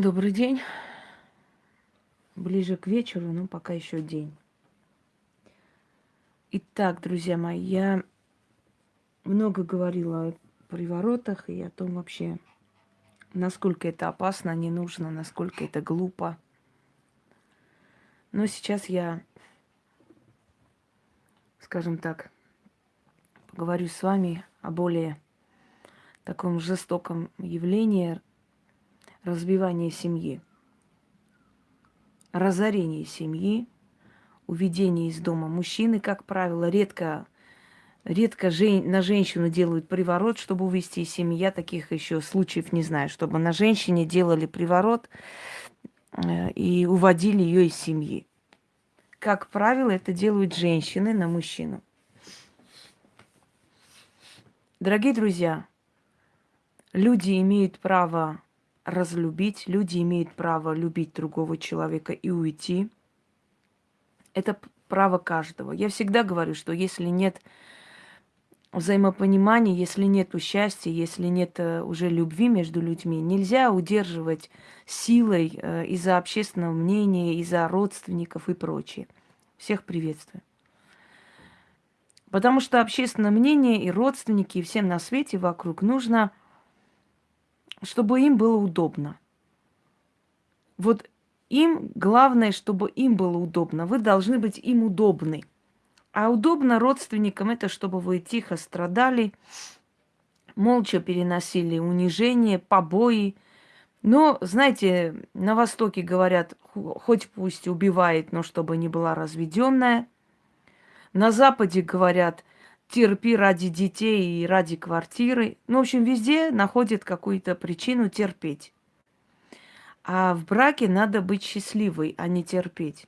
Добрый день. Ближе к вечеру, но пока еще день. Итак, друзья мои, я много говорила о приворотах и о том вообще, насколько это опасно, не нужно, насколько это глупо. Но сейчас я, скажем так, поговорю с вами о более таком жестоком явлении разбивания семьи, разорения семьи, уведение из дома. Мужчины, как правило, редко, редко жен, на женщину делают приворот, чтобы увести из семьи. Я таких еще случаев не знаю, чтобы на женщине делали приворот э, и уводили ее из семьи. Как правило, это делают женщины на мужчину. Дорогие друзья, люди имеют право разлюбить, люди имеют право любить другого человека и уйти. Это право каждого. Я всегда говорю, что если нет взаимопонимания, если нет счастья, если нет э, уже любви между людьми, нельзя удерживать силой э, из-за общественного мнения, из-за родственников и прочее. Всех приветствую. Потому что общественное мнение и родственники, и всем на свете вокруг нужно – чтобы им было удобно. Вот им главное, чтобы им было удобно. Вы должны быть им удобны. А удобно родственникам это, чтобы вы тихо страдали, молча переносили унижение, побои. Но, знаете, на Востоке говорят, хоть пусть убивает, но чтобы не была разведенная. На Западе говорят, терпи ради детей и ради квартиры. Ну, в общем, везде находят какую-то причину терпеть. А в браке надо быть счастливой, а не терпеть.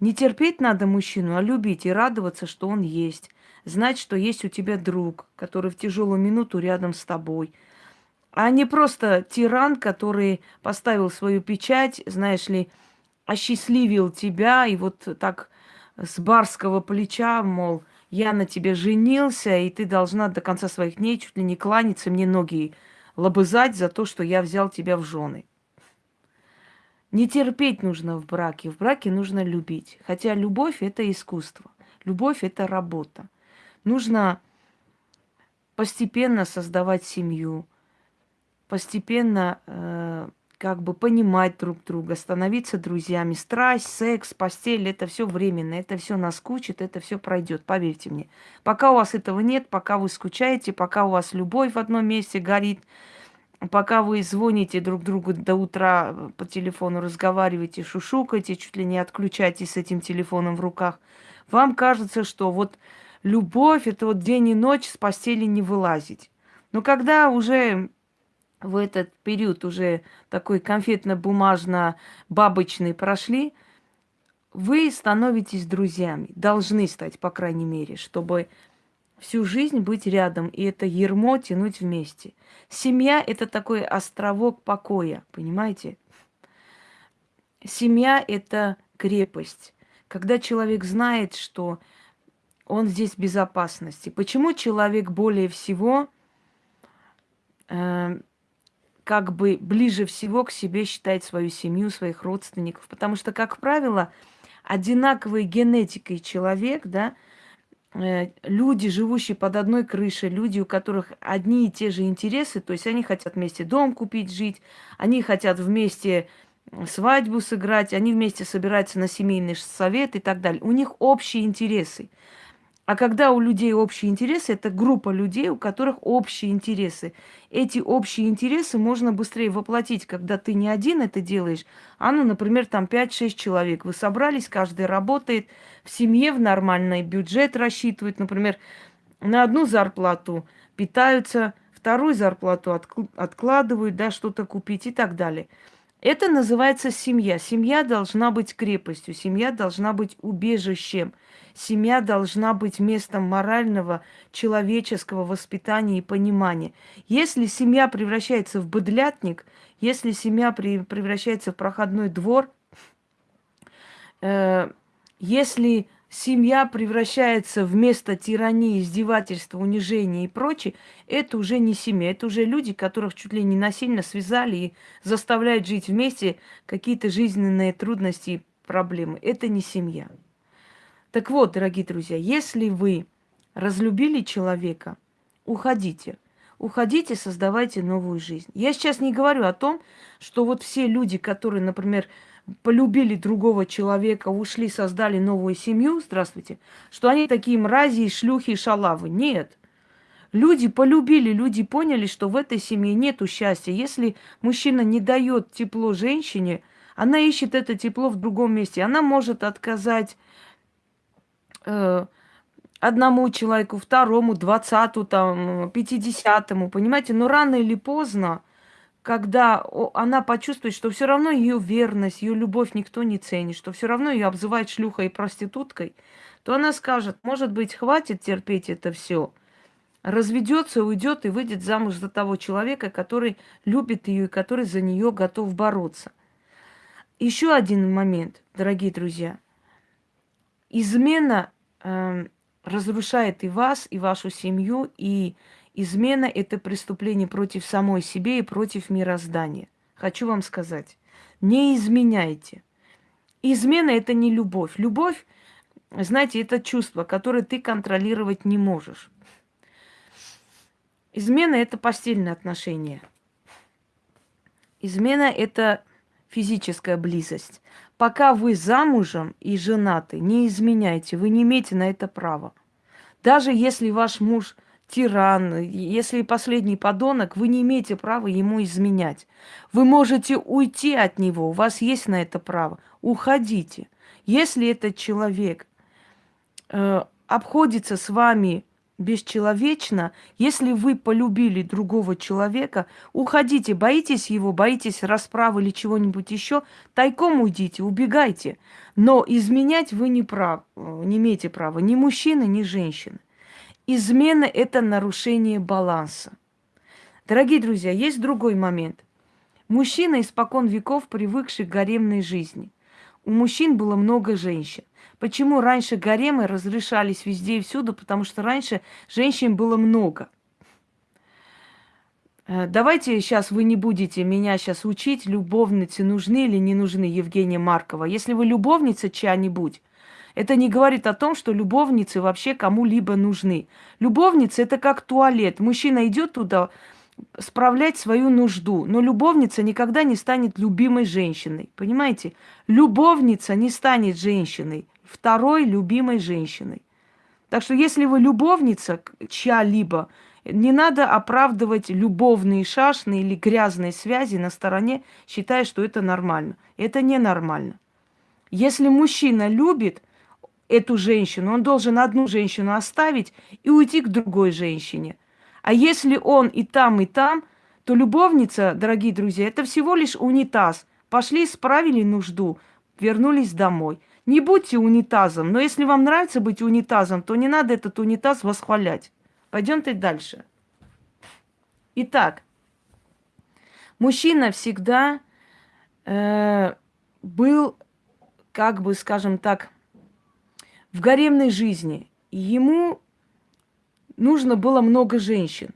Не терпеть надо мужчину, а любить и радоваться, что он есть. Знать, что есть у тебя друг, который в тяжелую минуту рядом с тобой. А не просто тиран, который поставил свою печать, знаешь ли, осчастливил тебя и вот так с барского плеча, мол, я на тебе женился, и ты должна до конца своих дней чуть ли не кланяться, мне ноги лобызать за то, что я взял тебя в жены. Не терпеть нужно в браке. В браке нужно любить. Хотя любовь – это искусство. Любовь – это работа. Нужно постепенно создавать семью, постепенно э, как бы понимать друг друга, становиться друзьями. Страсть, секс, постель это все временно, это все наскучит, это все пройдет, поверьте мне. Пока у вас этого нет, пока вы скучаете, пока у вас любовь в одном месте горит, пока вы звоните друг другу до утра по телефону, разговариваете, шушукаете, чуть ли не отключаетесь с этим телефоном в руках, вам кажется, что вот любовь это вот день и ночь с постели не вылазить. Но когда уже в этот период уже такой конфетно-бумажно-бабочный прошли, вы становитесь друзьями, должны стать, по крайней мере, чтобы всю жизнь быть рядом и это ермо тянуть вместе. Семья – это такой островок покоя, понимаете? Семья – это крепость. Когда человек знает, что он здесь в безопасности. Почему человек более всего э, как бы ближе всего к себе считает свою семью, своих родственников. Потому что, как правило, одинаковой генетикой человек, да, э, люди, живущие под одной крышей, люди, у которых одни и те же интересы, то есть они хотят вместе дом купить, жить, они хотят вместе свадьбу сыграть, они вместе собираются на семейный совет и так далее. У них общие интересы. А когда у людей общие интересы, это группа людей, у которых общие интересы. Эти общие интересы можно быстрее воплотить, когда ты не один это делаешь, а, ну, например, там 5-6 человек. Вы собрались, каждый работает в семье, в нормальный бюджет рассчитывает, например, на одну зарплату питаются, вторую зарплату откладывают, да, что-то купить и так далее. Это называется семья. Семья должна быть крепостью, семья должна быть убежищем. Семья должна быть местом морального, человеческого воспитания и понимания. Если семья превращается в быдлятник, если семья превращается в проходной двор, э, если семья превращается в место тирании, издевательства, унижения и прочее, это уже не семья, это уже люди, которых чуть ли не насильно связали и заставляют жить вместе какие-то жизненные трудности и проблемы. Это не семья. Так вот, дорогие друзья, если вы разлюбили человека, уходите. Уходите, создавайте новую жизнь. Я сейчас не говорю о том, что вот все люди, которые, например, полюбили другого человека, ушли, создали новую семью, здравствуйте, что они такие мрази, шлюхи, шалавы. Нет. Люди полюбили, люди поняли, что в этой семье нету счастья. Если мужчина не дает тепло женщине, она ищет это тепло в другом месте. Она может отказать э, одному человеку, второму, двадцатому, там, пятидесятому, понимаете? Но рано или поздно когда она почувствует, что все равно ее верность, ее любовь никто не ценит, что все равно ее обзывают шлюхой и проституткой, то она скажет, может быть, хватит терпеть это все, разведется, уйдет и выйдет замуж за того человека, который любит ее и который за нее готов бороться. Еще один момент, дорогие друзья. Измена э, разрушает и вас, и вашу семью, и Измена – это преступление против самой себе и против мироздания. Хочу вам сказать, не изменяйте. Измена – это не любовь. Любовь, знаете, это чувство, которое ты контролировать не можешь. Измена – это постельные отношения. Измена – это физическая близость. Пока вы замужем и женаты, не изменяйте, вы не имеете на это права. Даже если ваш муж – тиран, если последний подонок, вы не имеете права ему изменять. Вы можете уйти от него, у вас есть на это право. Уходите. Если этот человек э, обходится с вами бесчеловечно, если вы полюбили другого человека, уходите, боитесь его, боитесь расправы или чего-нибудь еще, тайком уйдите, убегайте. Но изменять вы не, прав, э, не имеете права, ни мужчины, ни женщины. Измена – это нарушение баланса. Дорогие друзья, есть другой момент. Мужчина испокон веков, привыкший к гаремной жизни. У мужчин было много женщин. Почему раньше гаремы разрешались везде и всюду? Потому что раньше женщин было много. Э, давайте сейчас вы не будете меня сейчас учить, любовницы нужны или не нужны, Евгения Маркова. Если вы любовница чья-нибудь, это не говорит о том, что любовницы вообще кому-либо нужны. Любовница это как туалет. Мужчина идет туда справлять свою нужду, но любовница никогда не станет любимой женщиной. Понимаете? Любовница не станет женщиной, второй любимой женщиной. Так что если вы любовница чья-либо, не надо оправдывать любовные шашные или грязные связи на стороне, считая, что это нормально. Это ненормально. Если мужчина любит, эту женщину, он должен одну женщину оставить и уйти к другой женщине. А если он и там, и там, то любовница, дорогие друзья, это всего лишь унитаз. Пошли, справили нужду, вернулись домой. Не будьте унитазом, но если вам нравится быть унитазом, то не надо этот унитаз восхвалять. Пойдемте дальше. Итак, мужчина всегда э, был, как бы, скажем так, в гаремной жизни. Ему нужно было много женщин.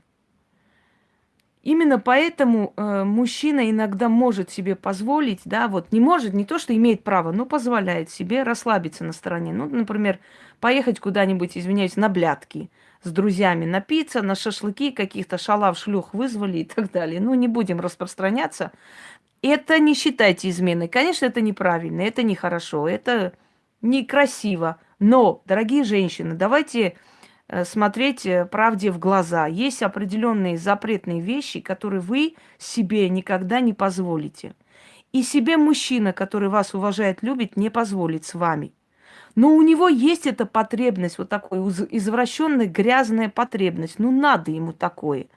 Именно поэтому э, мужчина иногда может себе позволить, да, вот не может, не то, что имеет право, но позволяет себе расслабиться на стороне. Ну, например, поехать куда-нибудь, извиняюсь, на блядки с друзьями, напиться, на шашлыки каких-то шалав, шлюх вызвали и так далее. Ну, не будем распространяться. Это не считайте изменой. Конечно, это неправильно, это нехорошо, это некрасиво. Но, дорогие женщины, давайте э, смотреть э, правде в глаза. Есть определенные запретные вещи, которые вы себе никогда не позволите. И себе мужчина, который вас уважает, любит, не позволит с вами. Но у него есть эта потребность, вот такой извращенная, грязная потребность. Ну, надо ему такое.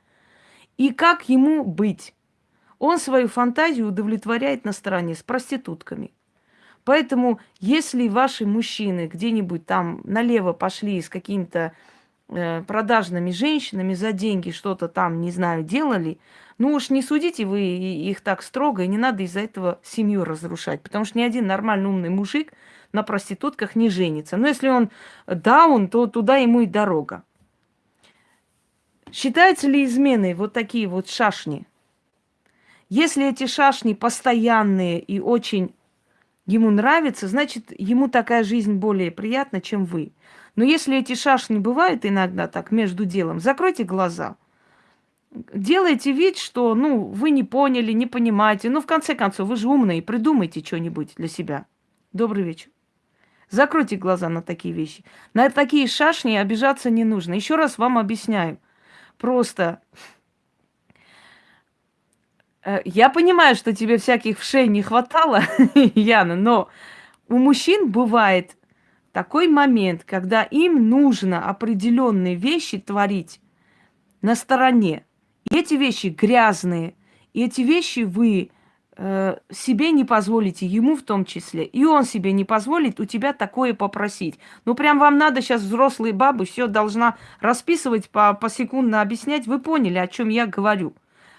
И как ему быть? Он свою фантазию удовлетворяет на стороне с проститутками. Поэтому, если ваши мужчины где-нибудь там налево пошли с какими-то э, продажными женщинами за деньги что-то там, не знаю, делали, ну уж не судите вы их так строго, и не надо из-за этого семью разрушать. Потому что ни один нормальный умный мужик на проститутках не женится. Но если он даун, то туда ему и дорога. Считаются ли изменой вот такие вот шашни? Если эти шашни постоянные и очень ему нравятся, значит, ему такая жизнь более приятна, чем вы. Но если эти шашни бывают иногда так между делом, закройте глаза. Делайте вид, что, ну, вы не поняли, не понимаете. Ну, в конце концов, вы же умные, придумайте что-нибудь для себя. Добрый вечер. Закройте глаза на такие вещи. На такие шашни обижаться не нужно. Еще раз вам объясняю. Просто э, я понимаю, что тебе всяких вшей не хватало, Яна, но у мужчин бывает такой момент, когда им нужно определенные вещи творить на стороне. И эти вещи грязные, и эти вещи вы э, себе не позволите, ему в том числе, и он себе не позволит у тебя такое попросить. Ну, прям вам надо сейчас взрослые бабы все должна расписывать, по, посекундно объяснять. Вы поняли, о чем я говорю.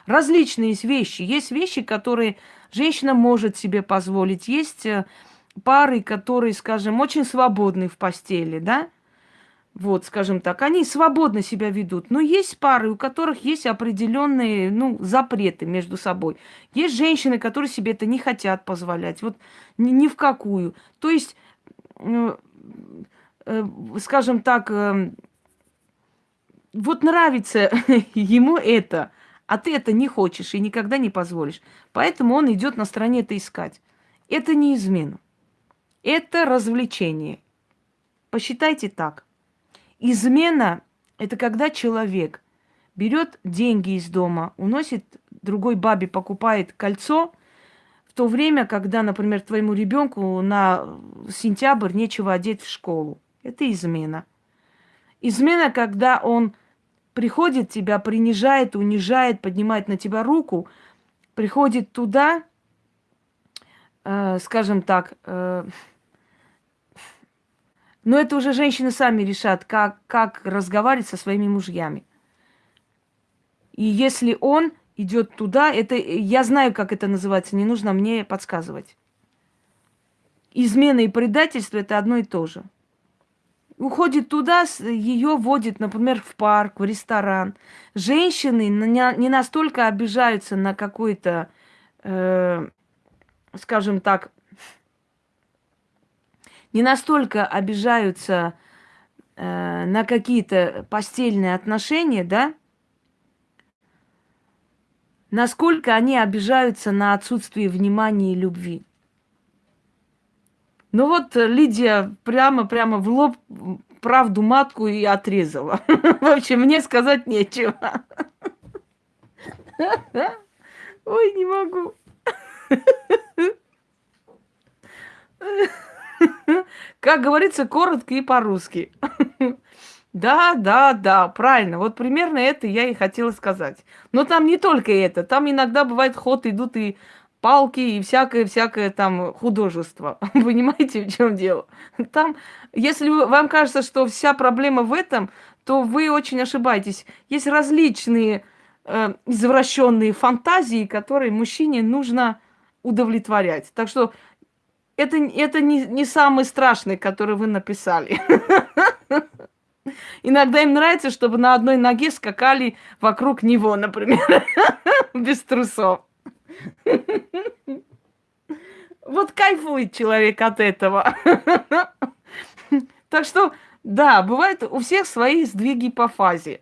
Различные есть вещи. Есть вещи, которые женщина может себе позволить. Есть э, пары, которые, скажем, очень свободны в постели, да? Вот, скажем так, они свободно себя ведут. Но есть пары, у которых есть определенные, ну, запреты между собой. Есть женщины, которые себе это не хотят позволять. Вот ни, ни в какую. То есть, э, э, скажем так, э, вот нравится ему это, а ты это не хочешь и никогда не позволишь. Поэтому он идет на стороне это искать. Это не измена. Это развлечение. Посчитайте так. Измена – это когда человек берет деньги из дома, уносит другой бабе, покупает кольцо, в то время, когда, например, твоему ребенку на сентябрь нечего одеть в школу. Это измена. Измена, когда он приходит тебя, принижает, унижает, поднимает на тебя руку, приходит туда, э, скажем так, э, но это уже женщины сами решат, как, как разговаривать со своими мужьями. И если он идет туда, это я знаю, как это называется, не нужно мне подсказывать. Измена и предательство это одно и то же. Уходит туда, ее водит, например, в парк, в ресторан. Женщины не настолько обижаются на какой-то, э, скажем так, не настолько обижаются э, на какие-то постельные отношения, да, насколько они обижаются на отсутствие внимания и любви. Ну вот Лидия прямо-прямо в лоб правду матку и отрезала. В общем, мне сказать нечего. Ой, не могу. Как говорится, коротко и по-русски. Да, да, да, правильно. Вот примерно это я и хотела сказать. Но там не только это. Там иногда бывает ход, идут и палки, и всякое-всякое там художество. Понимаете, в чем дело? Там, если вам кажется, что вся проблема в этом, то вы очень ошибаетесь. Есть различные э, извращенные фантазии, которые мужчине нужно удовлетворять. Так что это, это не, не самый страшный, который вы написали. Иногда им нравится, чтобы на одной ноге скакали вокруг него, например, без трусов. Вот кайфует человек от этого. Так что, да, бывает у всех свои сдвиги по фазе.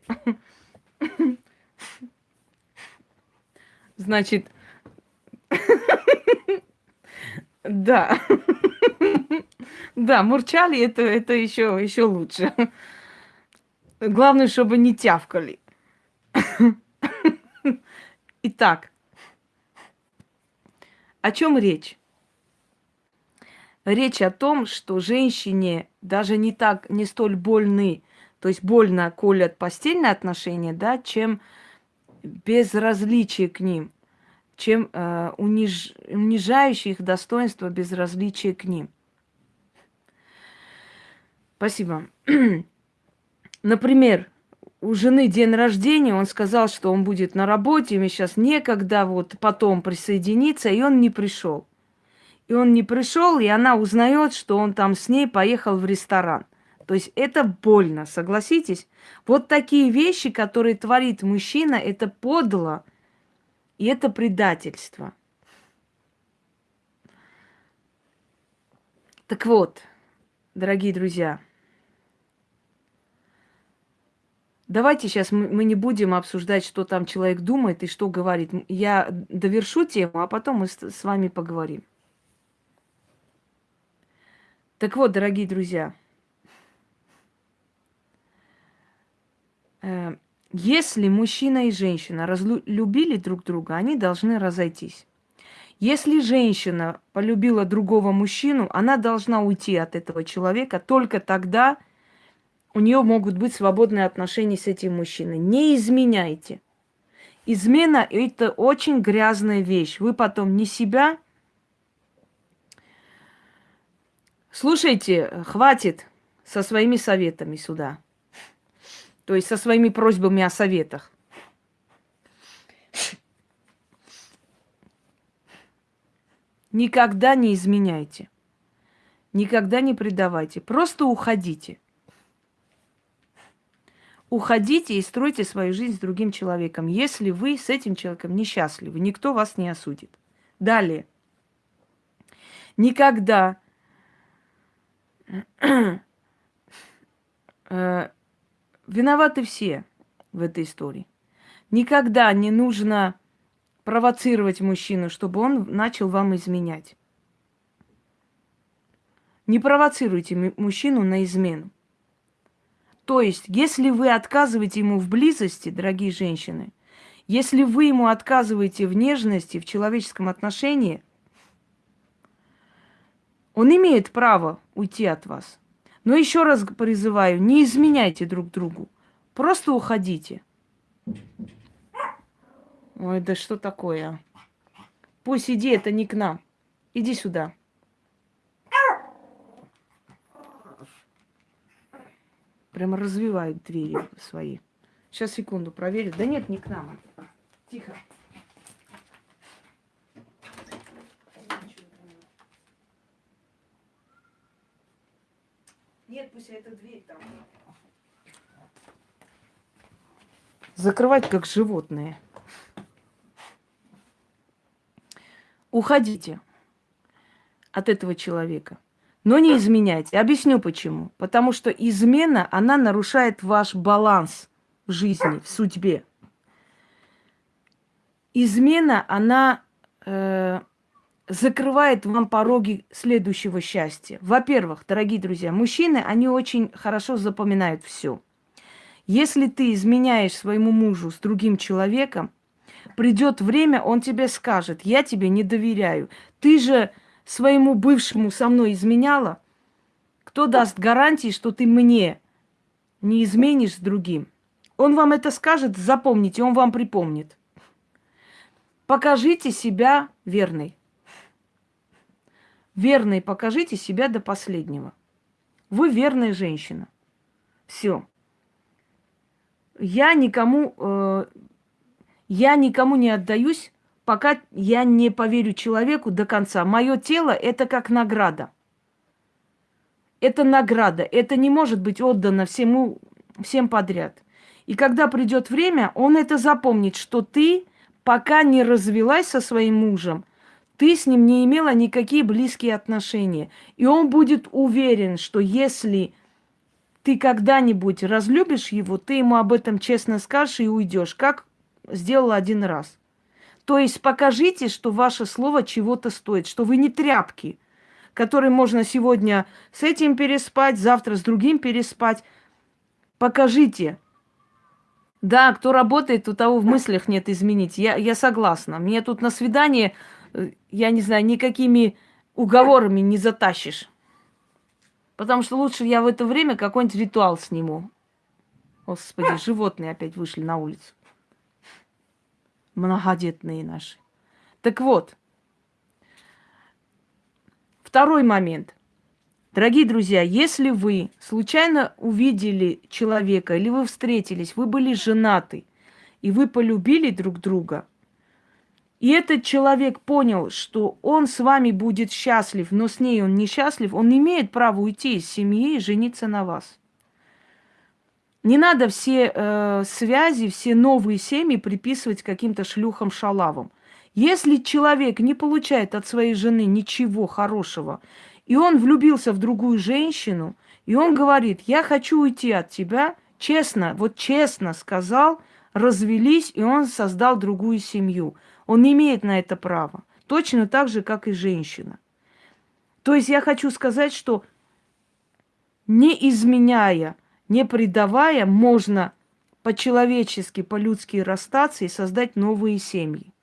Значит, да. Да, мурчали это, это еще, еще лучше. Главное, чтобы не тявкали. Итак, о чем речь? Речь о том, что женщине даже не так, не столь больны, то есть больно колят постельные отношения, да, чем безразличие к ним чем э, униж, унижающий их достоинство безразличие к ним. Спасибо. например, у жены день рождения, он сказал, что он будет на работе, ему сейчас некогда вот потом присоединиться, и он не пришел. И он не пришел, и она узнает, что он там с ней поехал в ресторан. То есть это больно, согласитесь? Вот такие вещи, которые творит мужчина, это подло, и это предательство. Так вот, дорогие друзья, давайте сейчас мы, не будем обсуждать, что там человек думает и что говорит. Я довершу тему, а потом мы с, с вами поговорим. Так вот, дорогие друзья, э, если мужчина и женщина разлюбили друг друга, они должны разойтись. Если женщина полюбила другого мужчину, она должна уйти от этого человека. Только тогда у нее могут быть свободные отношения с этим мужчиной. Не изменяйте. Измена – это очень грязная вещь. Вы потом не себя. Слушайте, хватит со своими советами сюда. То есть со своими просьбами о советах. Никогда не изменяйте. Никогда не предавайте. Просто уходите. Уходите и стройте свою жизнь с другим человеком. Если вы с этим человеком несчастливы, никто вас не осудит. Далее. Никогда э, виноваты все в этой истории. Никогда не нужно провоцировать мужчину, чтобы он начал вам изменять. Не провоцируйте мужчину на измену. То есть, если вы отказываете ему в близости, дорогие женщины, если вы ему отказываете в нежности, в человеческом отношении, он имеет право уйти от вас. Но еще раз призываю, не изменяйте друг другу. Просто уходите. Ой, да что такое? Пусть иди, это не к нам. Иди сюда. Прямо развивает двери свои. Сейчас, секунду, проверю. Да нет, не к нам. Тихо. Нет, пусть эта дверь там. Закрывать как животные. уходите от этого человека. Но не изменяйте. Объясню почему. Потому что измена, она нарушает ваш баланс в жизни, в судьбе. Измена, она э, закрывает вам пороги следующего счастья. Во-первых, дорогие друзья, мужчины, они очень хорошо запоминают все. Если ты изменяешь своему мужу с другим человеком, Придет время, он тебе скажет, я тебе не доверяю. Ты же своему бывшему со мной изменяла. Кто даст гарантии, что ты мне не изменишь с другим? Он вам это скажет, запомните, он вам припомнит. Покажите себя верной. Верной покажите себя до последнего. Вы верная женщина. Все. Я никому э, я никому не отдаюсь, пока я не поверю человеку до конца. Мое тело – это как награда. Это награда. Это не может быть отдано всему, всем подряд. И когда придет время, он это запомнит, что ты, пока не развелась со своим мужем, ты с ним не имела никакие близкие отношения. И он будет уверен, что если ты когда-нибудь разлюбишь его, ты ему об этом честно скажешь и уйдешь. Как сделала один раз. То есть покажите, что ваше слово чего-то стоит, что вы не тряпки, которые можно сегодня с этим переспать, завтра с другим переспать. Покажите. Да, кто работает, у того в мыслях нет изменить. Я, я согласна. Мне тут на свидание, э, я не знаю, никакими уговорами не затащишь. Потому что лучше я в это время какой-нибудь ритуал сниму. Господи, животные опять вышли на улицу многодетные наши. Так вот, второй момент. Дорогие друзья, если вы случайно увидели человека или вы встретились, вы были женаты, и вы полюбили друг друга, и этот человек понял, что он с вами будет счастлив, но с ней он несчастлив, он имеет право уйти из семьи и жениться на вас. Не надо все э, связи, все новые семьи приписывать каким-то шлюхам-шалавам. Если человек не получает от своей жены ничего хорошего, и он влюбился в другую женщину, и он говорит, я хочу уйти от тебя, честно, вот честно сказал, развелись, и он создал другую семью. Он имеет на это право. Точно так же, как и женщина. То есть я хочу сказать, что не изменяя, не предавая, можно по-человечески, по-людски расстаться и создать новые семьи.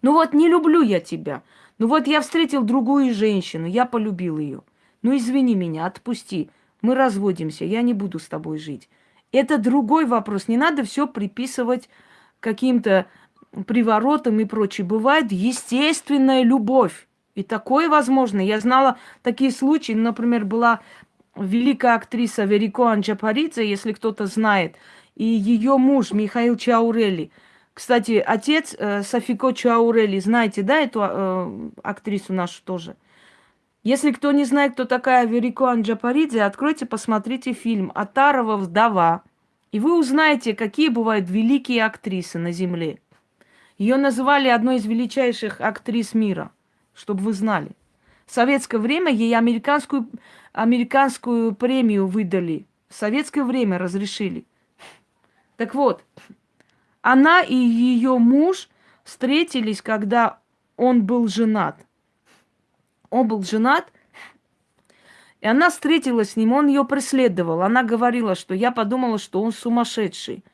Ну вот не люблю я тебя. Ну вот я встретил другую женщину, я полюбил ее. Ну извини меня, отпусти. Мы разводимся, я не буду с тобой жить. Это другой вопрос. Не надо все приписывать каким-то приворотам и прочее. Бывает естественная любовь. И такое возможно. Я знала такие случаи. Например, была великая актриса Верико Анджапаридзе, если кто-то знает, и ее муж Михаил Чаурели – кстати, отец э, Софико Чаурели, знаете, да, эту э, актрису нашу тоже? Если кто не знает, кто такая Верико Анджапаридзе, откройте, посмотрите фильм «Атарова вдова», и вы узнаете, какие бывают великие актрисы на Земле. Ее называли одной из величайших актрис мира, чтобы вы знали. В советское время ей американскую, американскую премию выдали. В советское время разрешили. Так вот, она и ее муж встретились, когда он был женат. Он был женат, и она встретилась с ним, он ее преследовал. Она говорила, что я подумала, что он сумасшедший.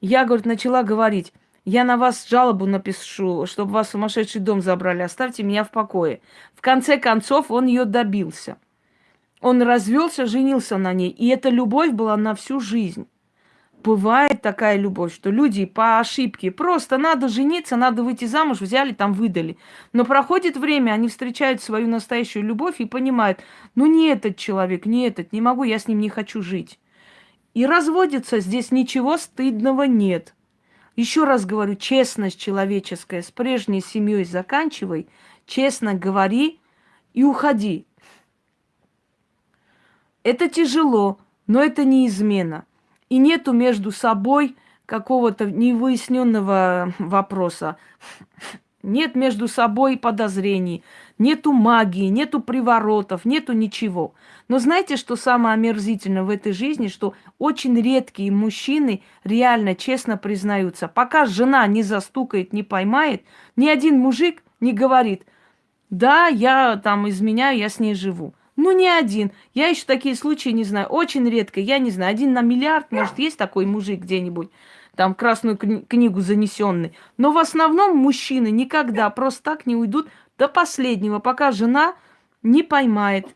Я, говорит, начала говорить, я на вас жалобу напишу, чтобы вас сумасшедший дом забрали, оставьте меня в покое. В конце концов, он ее добился. Он развелся, женился на ней, и эта любовь была на всю жизнь бывает такая любовь, что люди по ошибке просто надо жениться, надо выйти замуж, взяли, там выдали. Но проходит время, они встречают свою настоящую любовь и понимают, ну не этот человек, не этот, не могу, я с ним не хочу жить. И разводятся, здесь ничего стыдного нет. Еще раз говорю, честность человеческая, с прежней семьей заканчивай, честно говори и уходи. Это тяжело, но это не измена и нету между собой какого-то невыясненного вопроса. Нет между собой подозрений, нету магии, нету приворотов, нету ничего. Но знаете, что самое омерзительное в этой жизни, что очень редкие мужчины реально честно признаются. Пока жена не застукает, не поймает, ни один мужик не говорит, да, я там изменяю, я с ней живу. Ну, не один. Я еще такие случаи не знаю. Очень редко. Я не знаю. Один на миллиард, может, есть такой мужик где-нибудь, там, красную кни- книгу занесенный. Но в основном мужчины никогда просто так не уйдут до последнего, пока жена не поймает.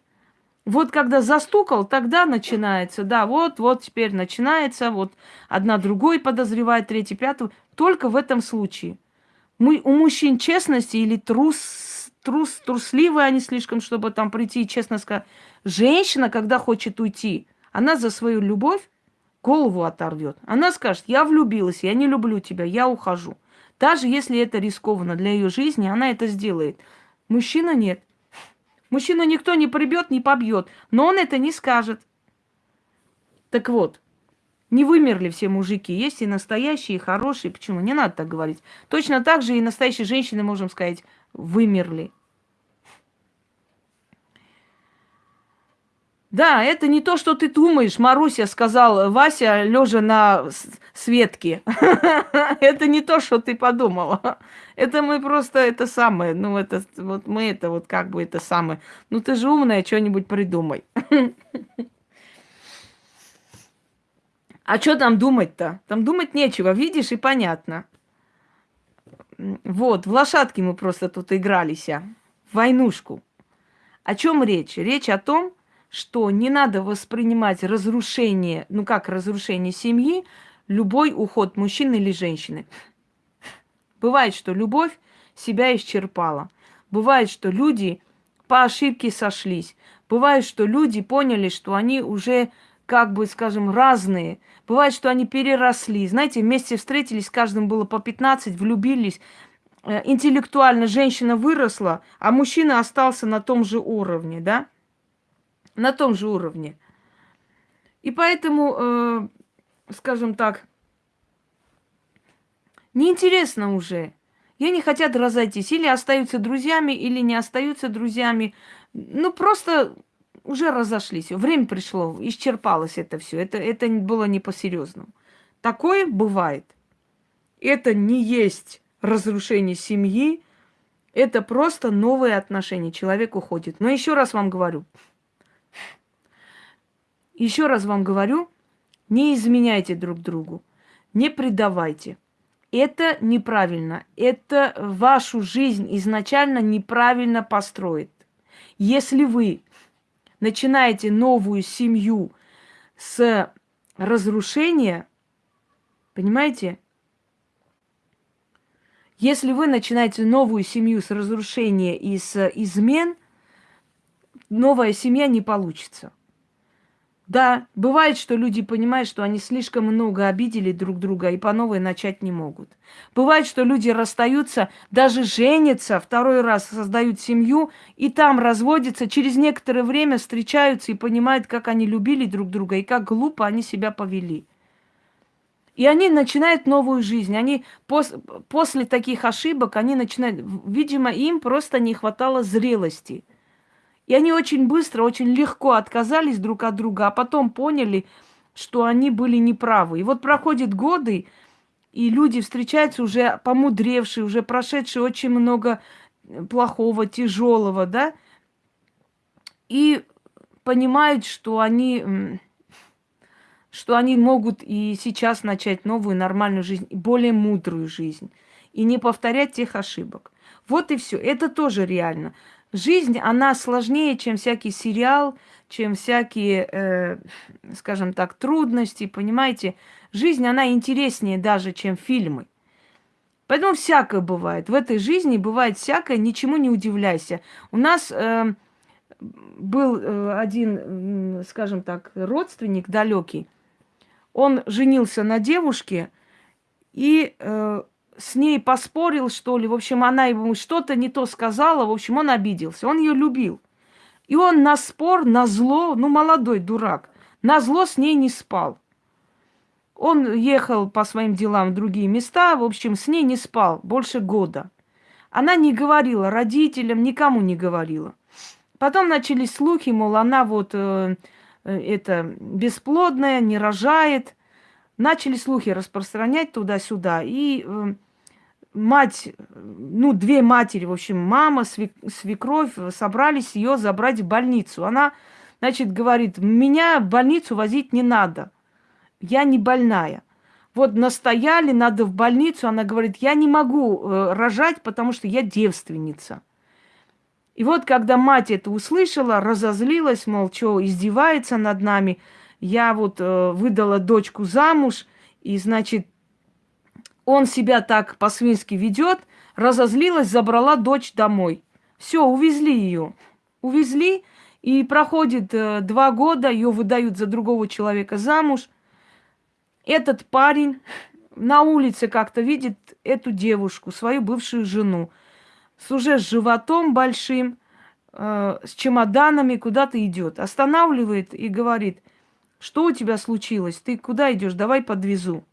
Вот когда застукал, тогда начинается. Да, вот, вот теперь начинается. Вот одна другой подозревает, третий, пятый. Только в этом случае. Мы, у мужчин честности или трус трус, трусливые они слишком, чтобы там прийти и честно сказать. Женщина, когда хочет уйти, она за свою любовь голову оторвет. Она скажет, я влюбилась, я не люблю тебя, я ухожу. Даже если это рискованно для ее жизни, она это сделает. Мужчина нет. Мужчина никто не прибьет, не побьет. Но он это не скажет. Так вот, не вымерли все мужики. Есть и настоящие, и хорошие. Почему? Не надо так говорить. Точно так же и настоящие женщины, можем сказать, вымерли. Да, это не то, что ты думаешь, Маруся сказал Вася, лежа на Светке. Это не то, что ты подумала. Это мы просто это самое, ну это вот мы это вот как бы это самое. Ну ты же умная, что-нибудь придумай. А что там думать-то? Там думать нечего, видишь, и понятно. Вот, в лошадки мы просто тут игрались, а, в войнушку. О чем речь? Речь о том, что не надо воспринимать разрушение, ну как разрушение семьи, любой уход мужчины или женщины. Бывает, что любовь себя исчерпала. Бывает, что люди по ошибке сошлись. Бывает, что люди поняли, что они уже, как бы, скажем, разные. Бывает, что они переросли. Знаете, вместе встретились, каждым было по 15, влюбились. Э, интеллектуально женщина выросла, а мужчина остался на том же уровне, да? На том же уровне. И поэтому, э, скажем так, неинтересно уже. И они хотят разойтись. Или остаются друзьями, или не остаются друзьями. Ну, просто уже разошлись. Время пришло, исчерпалось это все. Это, это было не по-серьезному. Такое бывает. Это не есть разрушение семьи. Это просто новые отношения. Человек уходит. Но еще раз вам говорю. Еще раз вам говорю, не изменяйте друг другу. Не предавайте. Это неправильно. Это вашу жизнь изначально неправильно построит. Если вы начинаете новую семью с разрушения, понимаете? Если вы начинаете новую семью с разрушения и с измен, новая семья не получится. Да, бывает, что люди понимают, что они слишком много обидели друг друга и по новой начать не могут. Бывает, что люди расстаются, даже женятся, второй раз создают семью, и там разводятся, через некоторое время встречаются и понимают, как они любили друг друга и как глупо они себя повели. И они начинают новую жизнь. Они пос после таких ошибок, они начинают... Видимо, им просто не хватало зрелости – и они очень быстро, очень легко отказались друг от друга, а потом поняли, что они были неправы. И вот проходят годы, и люди встречаются уже помудревшие, уже прошедшие очень много плохого, тяжелого, да, и понимают, что они, что они могут и сейчас начать новую нормальную жизнь, более мудрую жизнь, и не повторять тех ошибок. Вот и все. Это тоже реально. Жизнь, она сложнее, чем всякий сериал, чем всякие, э, скажем так, трудности, понимаете? Жизнь, она интереснее даже, чем фильмы. Поэтому всякое бывает. В этой жизни бывает всякое, ничему не удивляйся. У нас э, был э, один, э, скажем так, родственник далекий. Он женился на девушке, и э, с ней поспорил, что ли. В общем, она ему что-то не то сказала. В общем, он обиделся. Он ее любил. И он на спор, на зло, ну, молодой дурак, на зло с ней не спал. Он ехал по своим делам в другие места, в общем, с ней не спал больше года. Она не говорила родителям, никому не говорила. Потом начались слухи, мол, она вот э, э это бесплодная, не рожает. Начали слухи распространять туда-сюда. И э, мать, ну, две матери, в общем, мама, свекровь, собрались ее забрать в больницу. Она, значит, говорит, меня в больницу возить не надо, я не больная. Вот настояли, надо в больницу. Она говорит, я не могу э, рожать, потому что я девственница. И вот, когда мать это услышала, разозлилась, мол, что издевается над нами, я вот э, выдала дочку замуж, и, значит, он себя так по-свински ведет, разозлилась, забрала дочь домой. Все, увезли ее. Увезли, и проходит э, два года, ее выдают за другого человека замуж. Этот парень на улице как-то видит эту девушку, свою бывшую жену, с уже с животом большим, э, с чемоданами куда-то идет. Останавливает и говорит, что у тебя случилось? Ты куда идешь? Давай подвезу.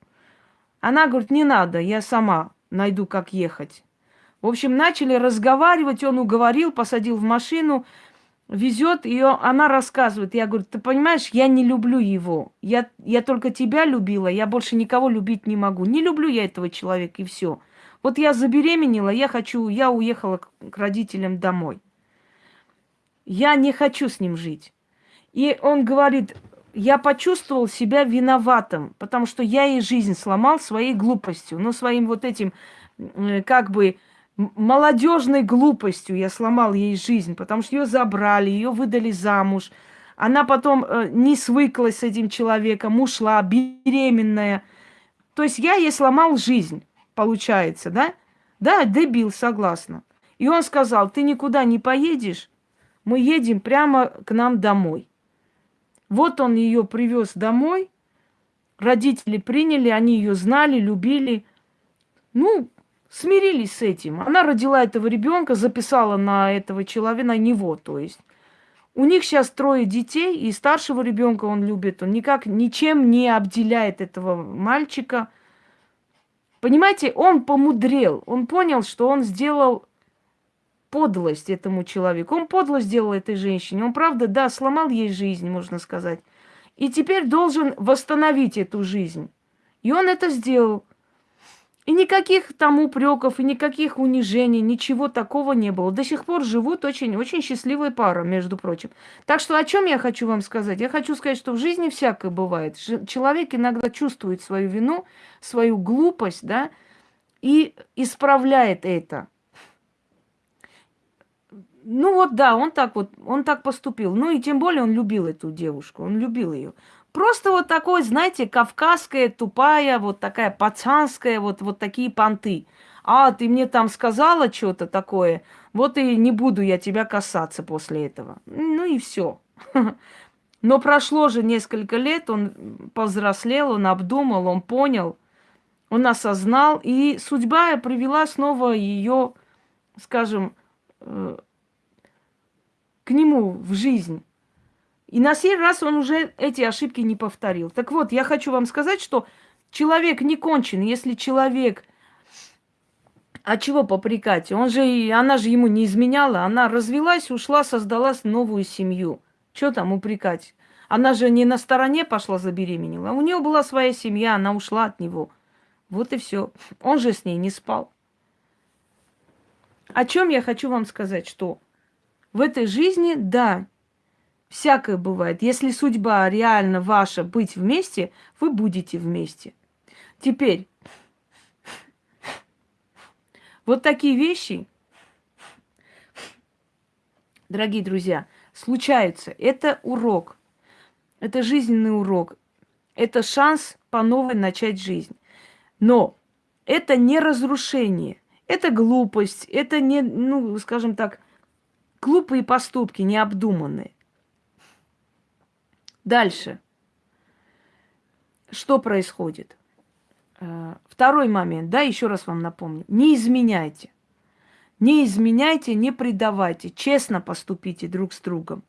Она говорит, не надо, я сама найду, как ехать. В общем, начали разговаривать, он уговорил, посадил в машину, везет ее, она рассказывает. Я говорю, ты понимаешь, я не люблю его. Я, я только тебя любила, я больше никого любить не могу. Не люблю я этого человека, и все. Вот я забеременела, я хочу, я уехала к, к родителям домой. Я не хочу с ним жить. И он говорит, я почувствовал себя виноватым, потому что я ей жизнь сломал своей глупостью, ну, своим вот этим, как бы, молодежной глупостью я сломал ей жизнь, потому что ее забрали, ее выдали замуж. Она потом э, не свыклась с этим человеком, ушла, беременная. То есть я ей сломал жизнь, получается, да? Да, дебил, согласна. И он сказал, ты никуда не поедешь, мы едем прямо к нам домой. Вот он ее привез домой, родители приняли, они ее знали, любили. Ну, смирились с этим. Она родила этого ребенка, записала на этого человека, на него, то есть. У них сейчас трое детей, и старшего ребенка он любит. Он никак ничем не обделяет этого мальчика. Понимаете, он помудрел. Он понял, что он сделал подлость этому человеку. Он подлость сделал этой женщине. Он, правда, да, сломал ей жизнь, можно сказать. И теперь должен восстановить эту жизнь. И он это сделал. И никаких там упреков, и никаких унижений, ничего такого не было. До сих пор живут очень-очень счастливая пара, между прочим. Так что о чем я хочу вам сказать? Я хочу сказать, что в жизни всякое бывает. Человек иногда чувствует свою вину, свою глупость, да, и исправляет это. Ну вот да, он так вот, он так поступил. Ну и тем более он любил эту девушку, он любил ее. Просто вот такой, знаете, кавказская, тупая, вот такая пацанская, вот, вот такие понты. А, ты мне там сказала что-то такое, вот и не буду я тебя касаться после этого. Ну и все. Но прошло же несколько лет, он повзрослел, он обдумал, он понял, он осознал, и судьба привела снова ее, скажем, э, к нему в жизнь. И на сей раз он уже эти ошибки не повторил. Так вот, я хочу вам сказать, что человек не кончен, если человек... А чего попрекать? Он же, она же ему не изменяла. Она развелась, ушла, создала новую семью. Что там упрекать? Она же не на стороне пошла забеременела. У нее была своя семья, она ушла от него. Вот и все. Он же с ней не спал. О чем я хочу вам сказать, что в этой жизни, да, Всякое бывает. Если судьба реально ваша быть вместе, вы будете вместе. Теперь, вот такие вещи, дорогие друзья, случаются. Это урок. Это жизненный урок. Это шанс по новой начать жизнь. Но это не разрушение. Это глупость. Это не, ну, скажем так, глупые поступки, необдуманные. Дальше. Что происходит? Э, второй момент, да, еще раз вам напомню. Не изменяйте. Не изменяйте, не предавайте. Честно поступите друг с другом.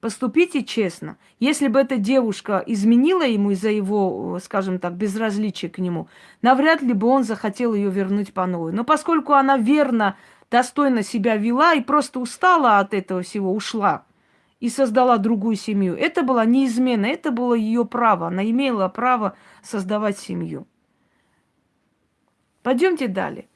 Поступите честно. Если бы эта девушка изменила ему из-за его, скажем так, безразличия к нему, навряд ли бы он захотел ее вернуть по новой. Но поскольку она верно, достойно себя вела и просто устала от этого всего, ушла – и создала другую семью. Это была не измена, это было ее право. Она имела право создавать семью. Пойдемте далее.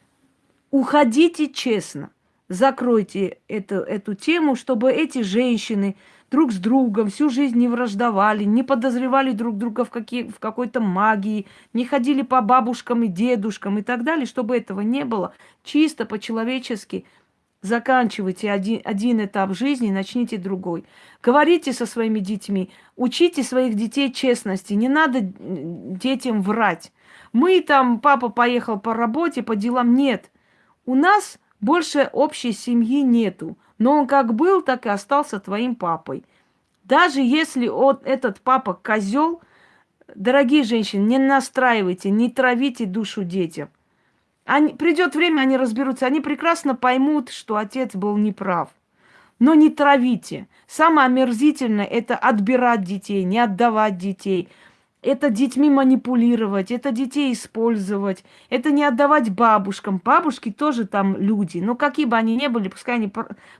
Уходите честно. Закройте эту, эту тему, чтобы эти женщины друг с другом всю жизнь не враждовали, не подозревали друг друга в, какие, в какой-то магии, не ходили по бабушкам и дедушкам и так далее, чтобы этого не было. Чисто по-человечески – Заканчивайте один, один этап жизни, начните другой. Говорите со своими детьми, учите своих детей честности. Не надо детям врать. Мы там, папа поехал по работе, по делам. Нет. У нас больше общей семьи нету. Но он как был, так и остался твоим папой. Даже если он, этот папа козел, дорогие женщины, не настраивайте, не травите душу детям. Они, придет время, они разберутся. Они прекрасно поймут, что отец был неправ. Но не травите. Самое омерзительное – это отбирать детей, не отдавать детей. Это детьми манипулировать, это детей использовать, это не отдавать бабушкам. Бабушки тоже там люди. Но какие бы они ни были, пускай они,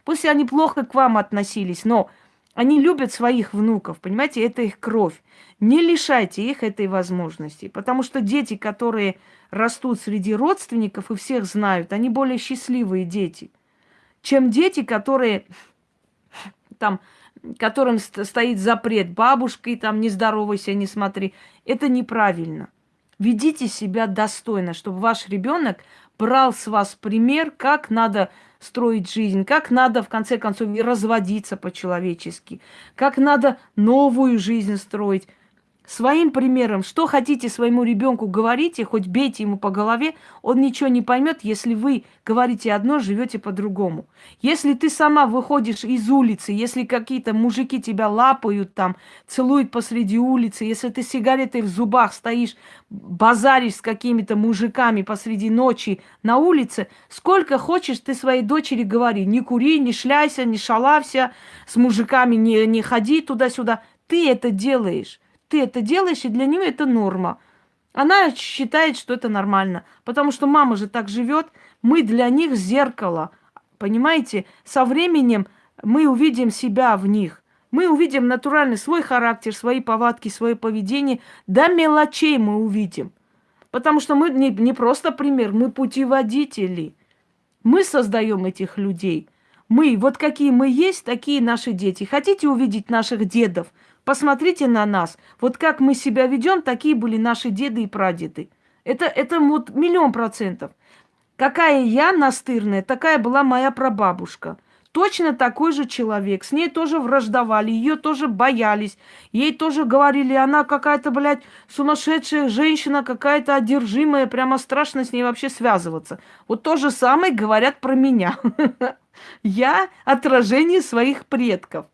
пусть они плохо к вам относились, но они любят своих внуков, понимаете, это их кровь. Не лишайте их этой возможности, потому что дети, которые растут среди родственников и всех знают, они более счастливые дети, чем дети, которые там, которым стоит запрет бабушкой, там, не здоровайся, не смотри. Это неправильно. Ведите себя достойно, чтобы ваш ребенок брал с вас пример, как надо строить жизнь, как надо, в конце концов, разводиться по-человечески, как надо новую жизнь строить. Своим примером, что хотите своему ребенку говорите, хоть бейте ему по голове, он ничего не поймет, если вы говорите одно, живете по-другому. Если ты сама выходишь из улицы, если какие-то мужики тебя лапают там, целуют посреди улицы, если ты сигаретой в зубах стоишь, базаришь с какими-то мужиками посреди ночи на улице, сколько хочешь ты своей дочери говори, не кури, не шляйся, не шалався, с мужиками не, не ходи туда-сюда. Ты это делаешь ты это делаешь, и для нее это норма. Она считает, что это нормально. Потому что мама же так живет, мы для них зеркало. Понимаете? Со временем мы увидим себя в них. Мы увидим натуральный свой характер, свои повадки, свое поведение. До мелочей мы увидим. Потому что мы не, не просто пример, мы путеводители. Мы создаем этих людей. Мы, вот какие мы есть, такие наши дети. Хотите увидеть наших дедов – Посмотрите на нас. Вот как мы себя ведем, такие были наши деды и прадеды. Это, это вот миллион процентов. Какая я настырная, такая была моя прабабушка. Точно такой же человек. С ней тоже враждовали, ее тоже боялись. Ей тоже говорили, она какая-то, блядь, сумасшедшая женщина, какая-то одержимая, прямо страшно с ней вообще связываться. Вот то же самое говорят про меня. Я отражение своих предков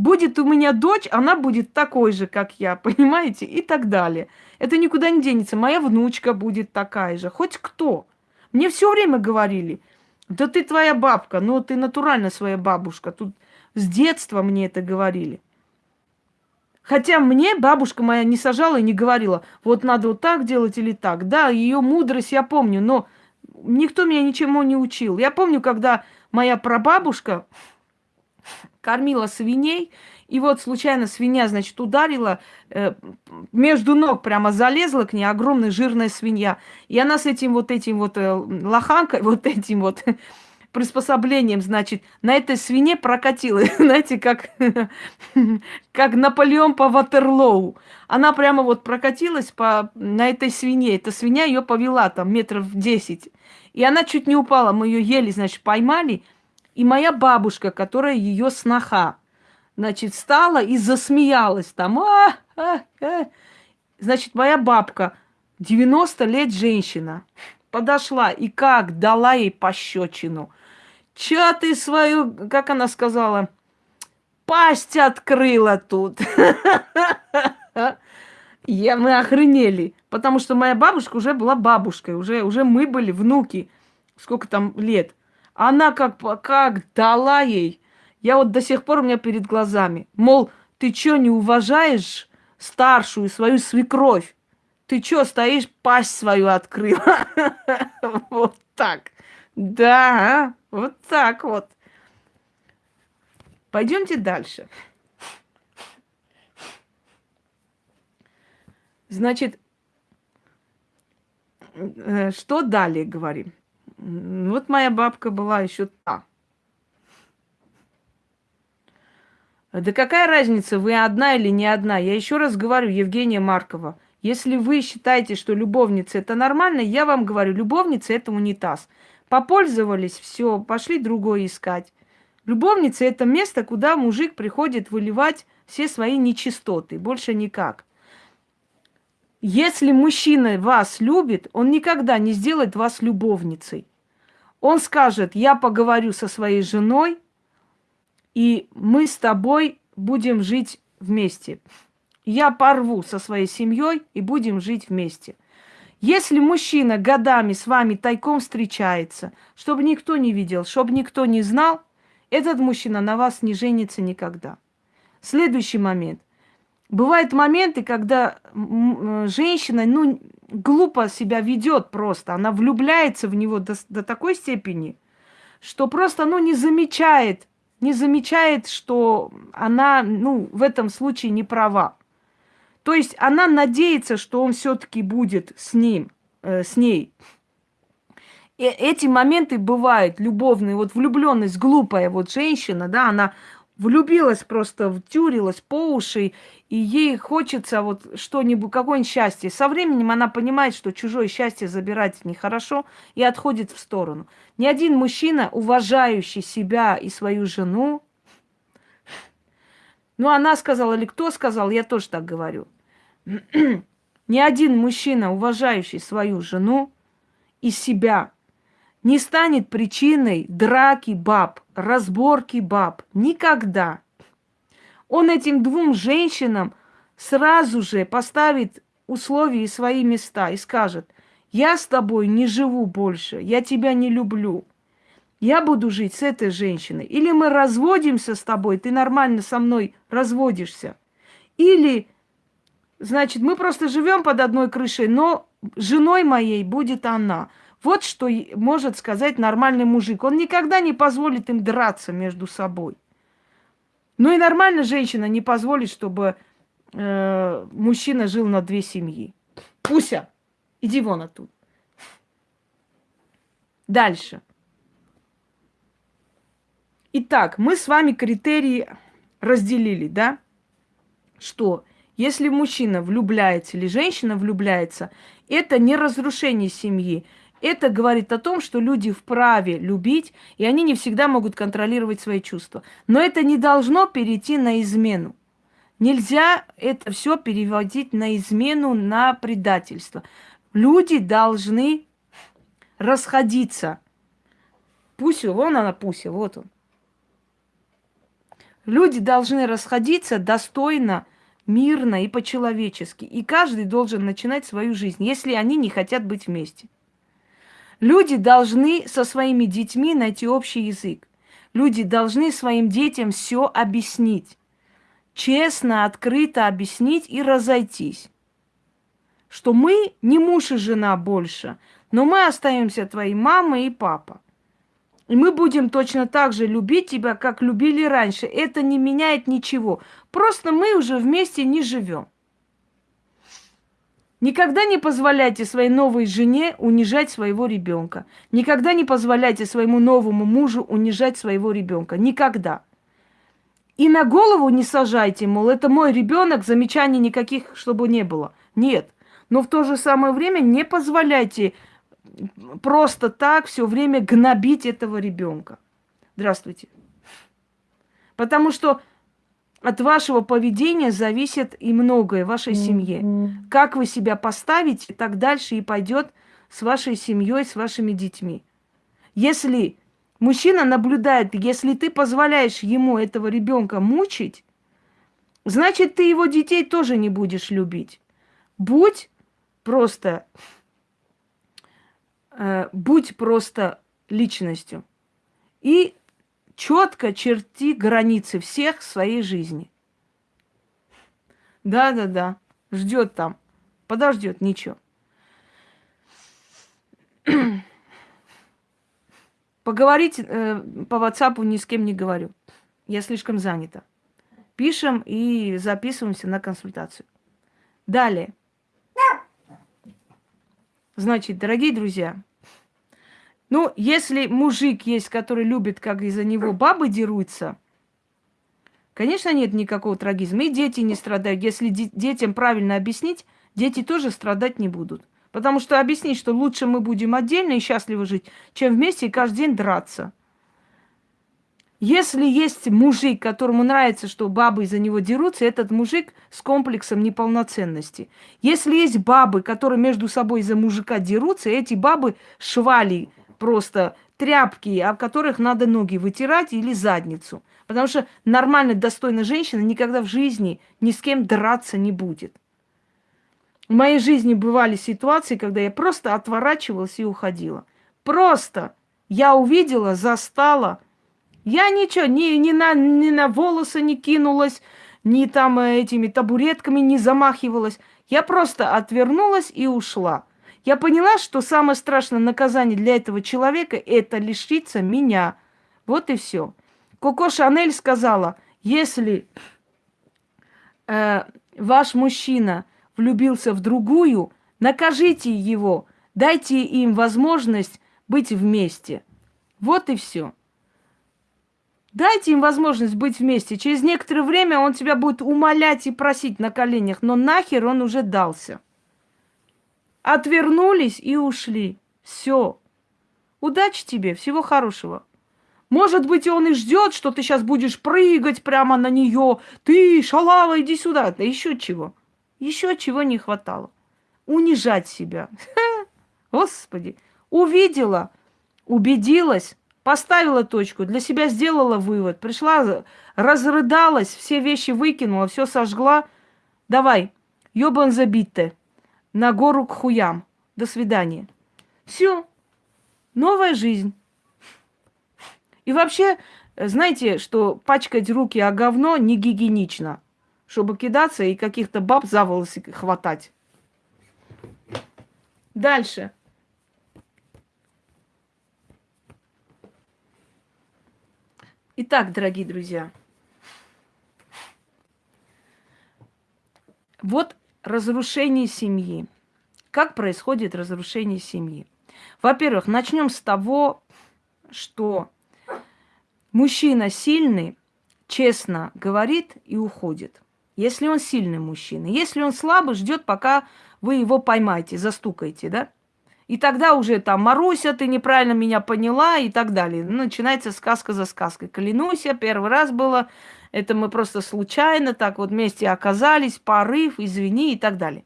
будет у меня дочь, она будет такой же, как я, понимаете, и так далее. Это никуда не денется. Моя внучка будет такая же, хоть кто. Мне все время говорили, да ты твоя бабка, ну ты натурально своя бабушка. Тут с детства мне это говорили. Хотя мне бабушка моя не сажала и не говорила, вот надо вот так делать или так. Да, ее мудрость я помню, но никто меня ничему не учил. Я помню, когда моя прабабушка, кормила свиней, и вот случайно свинья, значит, ударила, э, между ног прямо залезла к ней огромная жирная свинья. И она с этим вот этим вот э, лоханкой, вот этим вот приспособлением, значит, на этой свине прокатила, знаете, как, как Наполеон по Ватерлоу. Она прямо вот прокатилась по, на этой свине. Эта свинья ее повела там метров 10. И она чуть не упала. Мы ее еле, значит, поймали – и моя бабушка, которая ее сноха, значит, стала и засмеялась там. А, а, а. Значит, моя бабка, 90 лет женщина, подошла и как дала ей пощечину. Чё ты свою, как она сказала, пасть открыла тут. Я, мы охренели, потому что моя бабушка уже была бабушкой, уже, уже мы были внуки. Сколько там лет? Она как, как дала ей. Я вот до сих пор у меня перед глазами. Мол, ты что, не уважаешь старшую свою свекровь? Ты что, стоишь, пасть свою открыла? Вот так. Да, вот так вот. Пойдемте дальше. Значит, э, что далее говорим? Вот моя бабка была еще та. Да какая разница, вы одна или не одна? Я еще раз говорю, Евгения Маркова, если вы считаете, что любовница это нормально, я вам говорю, любовница это унитаз. Попользовались, все, пошли другое искать. Любовница это место, куда мужик приходит выливать все свои нечистоты, больше никак. Если мужчина вас любит, он никогда не сделает вас любовницей. Он скажет, я поговорю со своей женой, и мы с тобой будем жить вместе. Я порву со своей семьей и будем жить вместе. Если мужчина годами с вами тайком встречается, чтобы никто не видел, чтобы никто не знал, этот мужчина на вас не женится никогда. Следующий момент. Бывают моменты, когда женщина, ну, глупо себя ведет просто. Она влюбляется в него до, до такой степени, что просто, ну, не замечает, не замечает, что она, ну, в этом случае не права. То есть она надеется, что он все-таки будет с ним, э, с ней. И эти моменты бывают любовные. Вот влюбленность, глупая вот женщина, да, она влюбилась просто, втюрилась по уши, и ей хочется вот что-нибудь, какое-нибудь счастье. Со временем она понимает, что чужое счастье забирать нехорошо, и отходит в сторону. Ни один мужчина, уважающий себя и свою жену, ну, она сказала, или кто сказал, я тоже так говорю. Ни один мужчина, уважающий свою жену и себя, не станет причиной драки баб, разборки баб. Никогда. Он этим двум женщинам сразу же поставит условия и свои места и скажет, я с тобой не живу больше, я тебя не люблю. Я буду жить с этой женщиной. Или мы разводимся с тобой, ты нормально со мной разводишься. Или, значит, мы просто живем под одной крышей, но женой моей будет она. Вот что может сказать нормальный мужик. Он никогда не позволит им драться между собой. Ну и нормальная женщина не позволит, чтобы э, мужчина жил на две семьи. Пуся, иди вон оттуда. Дальше. Итак, мы с вами критерии разделили, да? Что если мужчина влюбляется или женщина влюбляется, это не разрушение семьи, это говорит о том, что люди вправе любить, и они не всегда могут контролировать свои чувства. Но это не должно перейти на измену. Нельзя это все переводить на измену, на предательство. Люди должны расходиться. Пуся, вон она, Пуся, вот он. Люди должны расходиться достойно, мирно и по-человечески. И каждый должен начинать свою жизнь, если они не хотят быть вместе. Люди должны со своими детьми найти общий язык. Люди должны своим детям все объяснить. Честно, открыто объяснить и разойтись. Что мы не муж и жена больше, но мы остаемся твоей мамой и папа. И мы будем точно так же любить тебя, как любили раньше. Это не меняет ничего. Просто мы уже вместе не живем. Никогда не позволяйте своей новой жене унижать своего ребенка. Никогда не позволяйте своему новому мужу унижать своего ребенка. Никогда. И на голову не сажайте, мол, это мой ребенок, замечаний никаких, чтобы не было. Нет. Но в то же самое время не позволяйте просто так все время гнобить этого ребенка. Здравствуйте. Потому что от вашего поведения зависит и многое в вашей семье. Как вы себя поставите, так дальше и пойдет с вашей семьей, с вашими детьми. Если мужчина наблюдает, если ты позволяешь ему этого ребенка мучить, значит, ты его детей тоже не будешь любить. Будь просто, э, будь просто личностью. И четко черти границы всех своей жизни. Да-да-да, ждет там, подождет, ничего. Поговорить э, по WhatsApp ни с кем не говорю. Я слишком занята. Пишем и записываемся на консультацию. Далее. Значит, дорогие друзья, ну, если мужик есть, который любит, как из-за него бабы дерутся, конечно, нет никакого трагизма. И дети не страдают. Если детям правильно объяснить, дети тоже страдать не будут. Потому что объяснить, что лучше мы будем отдельно и счастливо жить, чем вместе и каждый день драться. Если есть мужик, которому нравится, что бабы из-за него дерутся, этот мужик с комплексом неполноценности. Если есть бабы, которые между собой из-за мужика дерутся, эти бабы швали, просто тряпки, об которых надо ноги вытирать или задницу. Потому что нормально достойная женщина никогда в жизни ни с кем драться не будет. В моей жизни бывали ситуации, когда я просто отворачивалась и уходила. Просто я увидела, застала. Я ничего, ни, ни, на, ни на волосы не кинулась, ни там э, этими табуретками не замахивалась. Я просто отвернулась и ушла. Я поняла, что самое страшное наказание для этого человека – это лишиться меня. Вот и все. Коко Шанель сказала, если э, ваш мужчина влюбился в другую, накажите его, дайте им возможность быть вместе. Вот и все. Дайте им возможность быть вместе. Через некоторое время он тебя будет умолять и просить на коленях, но нахер он уже дался. Отвернулись и ушли. Все. Удачи тебе, всего хорошего. Может быть, он и ждет, что ты сейчас будешь прыгать прямо на нее. Ты, шалава, иди сюда. Да еще чего. Еще чего не хватало. Унижать себя. Господи. Увидела, убедилась, поставила точку, для себя сделала вывод, пришла, разрыдалась, все вещи выкинула, все сожгла. Давай, ёбан забитте, на гору к хуям. До свидания. Все. Новая жизнь. И вообще, знаете, что пачкать руки о говно не гигиенично, чтобы кидаться и каких-то баб за волосы хватать. Дальше. Итак, дорогие друзья, вот разрушение семьи. Как происходит разрушение семьи? Во-первых, начнем с того, что мужчина сильный, честно говорит и уходит. Если он сильный мужчина. Если он слабый, ждет, пока вы его поймаете, застукаете, да? И тогда уже там Маруся, ты неправильно меня поняла и так далее. Ну, начинается сказка за сказкой. Клянусь, я первый раз было, это мы просто случайно так вот вместе оказались, порыв, извини и так далее.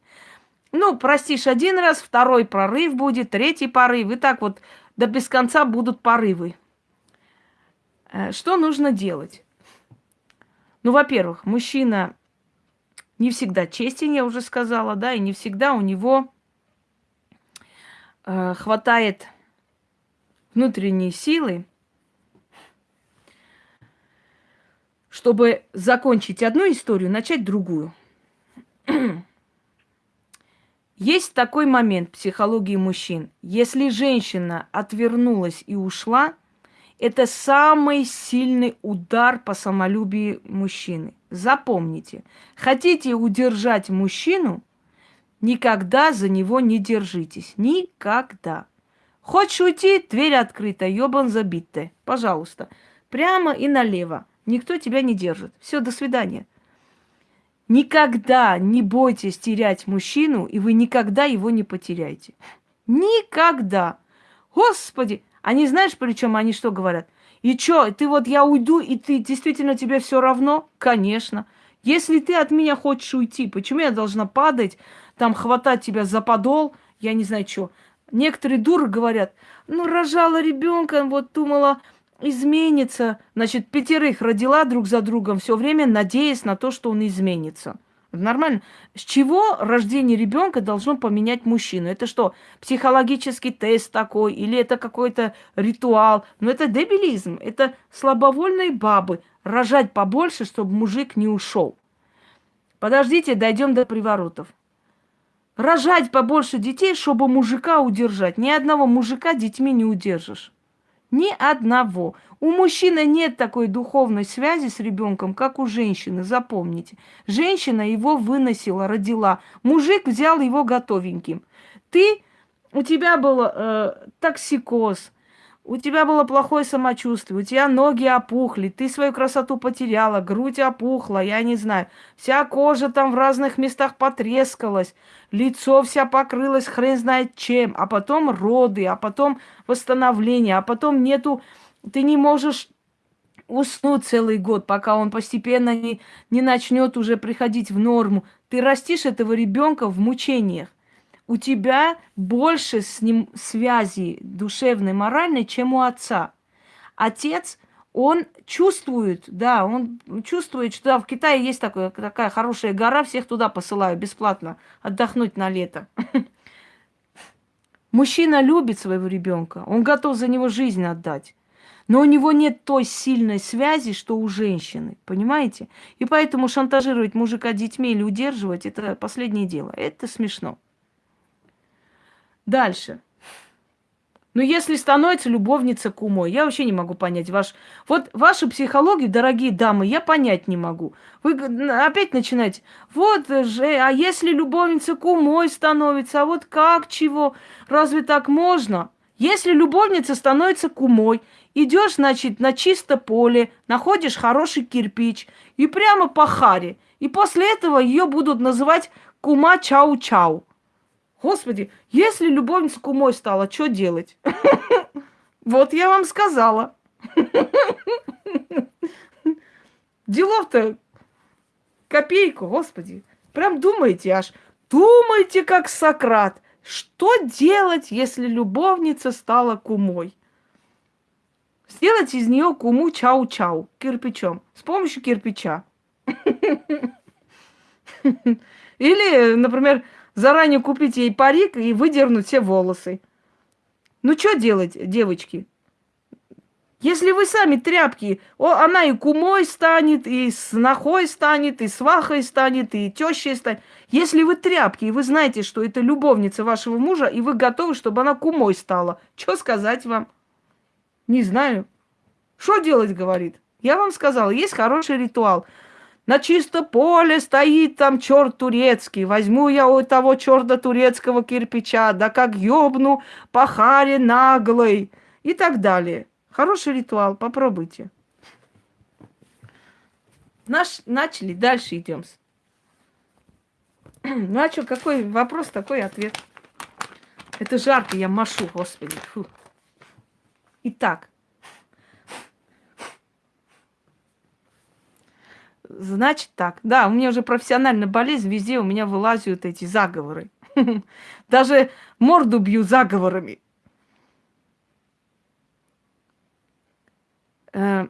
Ну, простишь один раз, второй прорыв будет, третий порыв, и так вот до без конца будут порывы. Э, что нужно делать? Ну, во-первых, мужчина не всегда честен, я уже сказала, да, и не всегда у него хватает внутренней силы, чтобы закончить одну историю, начать другую. Есть такой момент психологии мужчин. Если женщина отвернулась и ушла, это самый сильный удар по самолюбию мужчины. Запомните, хотите удержать мужчину, никогда за него не держитесь. Никогда. Хочешь уйти, дверь открыта, ёбан забитая. Пожалуйста. Прямо и налево. Никто тебя не держит. Все, до свидания. Никогда не бойтесь терять мужчину, и вы никогда его не потеряете. Никогда. Господи, они знаешь, причем они что говорят? И что, ты вот я уйду, и ты действительно тебе все равно? Конечно. Если ты от меня хочешь уйти, почему я должна падать, там хватать тебя за подол, я не знаю что. Некоторые дуры говорят, ну, рожала ребенка, вот думала, изменится. Значит, пятерых родила друг за другом все время, надеясь на то, что он изменится. Нормально. С чего рождение ребенка должно поменять мужчину? Это что, психологический тест такой? Или это какой-то ритуал? Но это дебилизм. Это слабовольные бабы. Рожать побольше, чтобы мужик не ушел. Подождите, дойдем до приворотов. Рожать побольше детей, чтобы мужика удержать. Ни одного мужика детьми не удержишь. Ни одного. У мужчины нет такой духовной связи с ребенком, как у женщины, запомните. Женщина его выносила, родила. Мужик взял его готовеньким. Ты, у тебя был э, токсикоз, у тебя было плохое самочувствие, у тебя ноги опухли, ты свою красоту потеряла, грудь опухла, я не знаю. Вся кожа там в разных местах потрескалась, лицо вся покрылось хрен знает чем, а потом роды, а потом восстановление, а потом нету, ты не можешь уснуть целый год, пока он постепенно не, не начнет уже приходить в норму. Ты растишь этого ребенка в мучениях у тебя больше с ним связи душевной, моральной, чем у отца. Отец, он чувствует, да, он чувствует, что да, в Китае есть такое, такая хорошая гора, всех туда посылаю бесплатно отдохнуть на лето. Мужчина любит своего ребенка, он готов за него жизнь отдать. Но у него нет той сильной связи, что у женщины, понимаете? И поэтому шантажировать мужика детьми или удерживать – это последнее дело. Это смешно. Дальше. Но ну, если становится любовница кумой, я вообще не могу понять ваш... Вот вашу психологию, дорогие дамы, я понять не могу. Вы опять начинаете, вот же, а если любовница кумой становится, а вот как, чего, разве так можно? Если любовница становится кумой, идешь, значит, на чисто поле, находишь хороший кирпич и прямо по харе. И после этого ее будут называть кума чау-чау. Господи, если любовница кумой стала, что делать? Вот я вам сказала. Делов-то копейку, господи. Прям думайте аж. Думайте, как Сократ. Что делать, если любовница стала кумой? Сделать из нее куму чау-чау кирпичом. С помощью кирпича. Или, например, заранее купить ей парик и выдернуть все волосы. Ну, что делать, девочки? Если вы сами тряпки, о, она и кумой станет, и снохой станет, и свахой станет, и тещей станет. Если вы тряпки, и вы знаете, что это любовница вашего мужа, и вы готовы, чтобы она кумой стала, что сказать вам? Не знаю. Что делать, говорит? Я вам сказала, есть хороший ритуал. На чисто поле стоит там черт турецкий. Возьму я у того черта турецкого кирпича, да как ёбну по харе наглой. И так далее. Хороший ритуал, попробуйте. Наш, начали, дальше идем. Ну а что, какой вопрос, такой ответ. Это жарко, я машу, господи. Фу. Итак, Значит так. Да, у меня уже профессиональная болезнь, везде у меня вылазят эти заговоры. Даже морду бью заговорами. Э,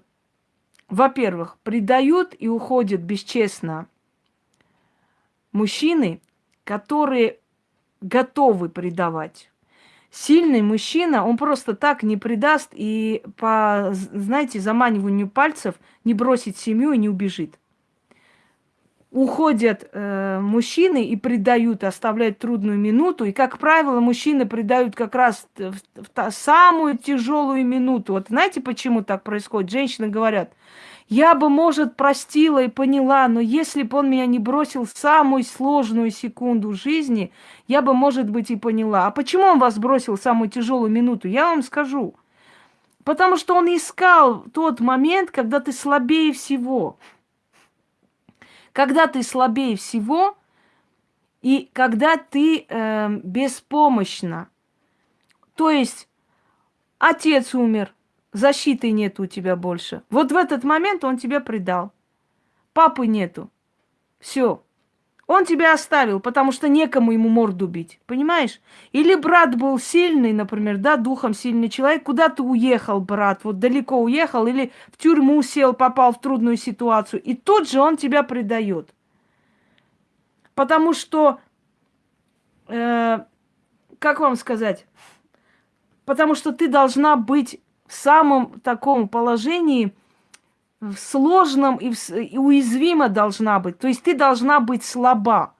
во-первых, предают и уходят бесчестно мужчины, которые готовы предавать. Сильный мужчина, он просто так не предаст и по, знаете, заманиванию пальцев не бросит семью и не убежит уходят э, мужчины и предают, оставляют трудную минуту. И, как правило, мужчины предают как раз в, в, в самую тяжелую минуту. Вот знаете, почему так происходит? Женщины говорят, я бы, может, простила и поняла, но если бы он меня не бросил в самую сложную секунду жизни, я бы, может быть, и поняла. А почему он вас бросил в самую тяжелую минуту? Я вам скажу. Потому что он искал тот момент, когда ты слабее всего когда ты слабее всего и когда ты э, беспомощна. То есть отец умер, защиты нет у тебя больше. Вот в этот момент он тебя предал. Папы нету. Все. Он тебя оставил, потому что некому ему морду бить, понимаешь? Или брат был сильный, например, да, духом сильный человек, куда ты уехал, брат, вот далеко уехал, или в тюрьму сел, попал в трудную ситуацию, и тут же он тебя предает. Потому что, э, как вам сказать, потому что ты должна быть в самом таком положении, в сложном и, в, и уязвима должна быть. То есть ты должна быть слаба.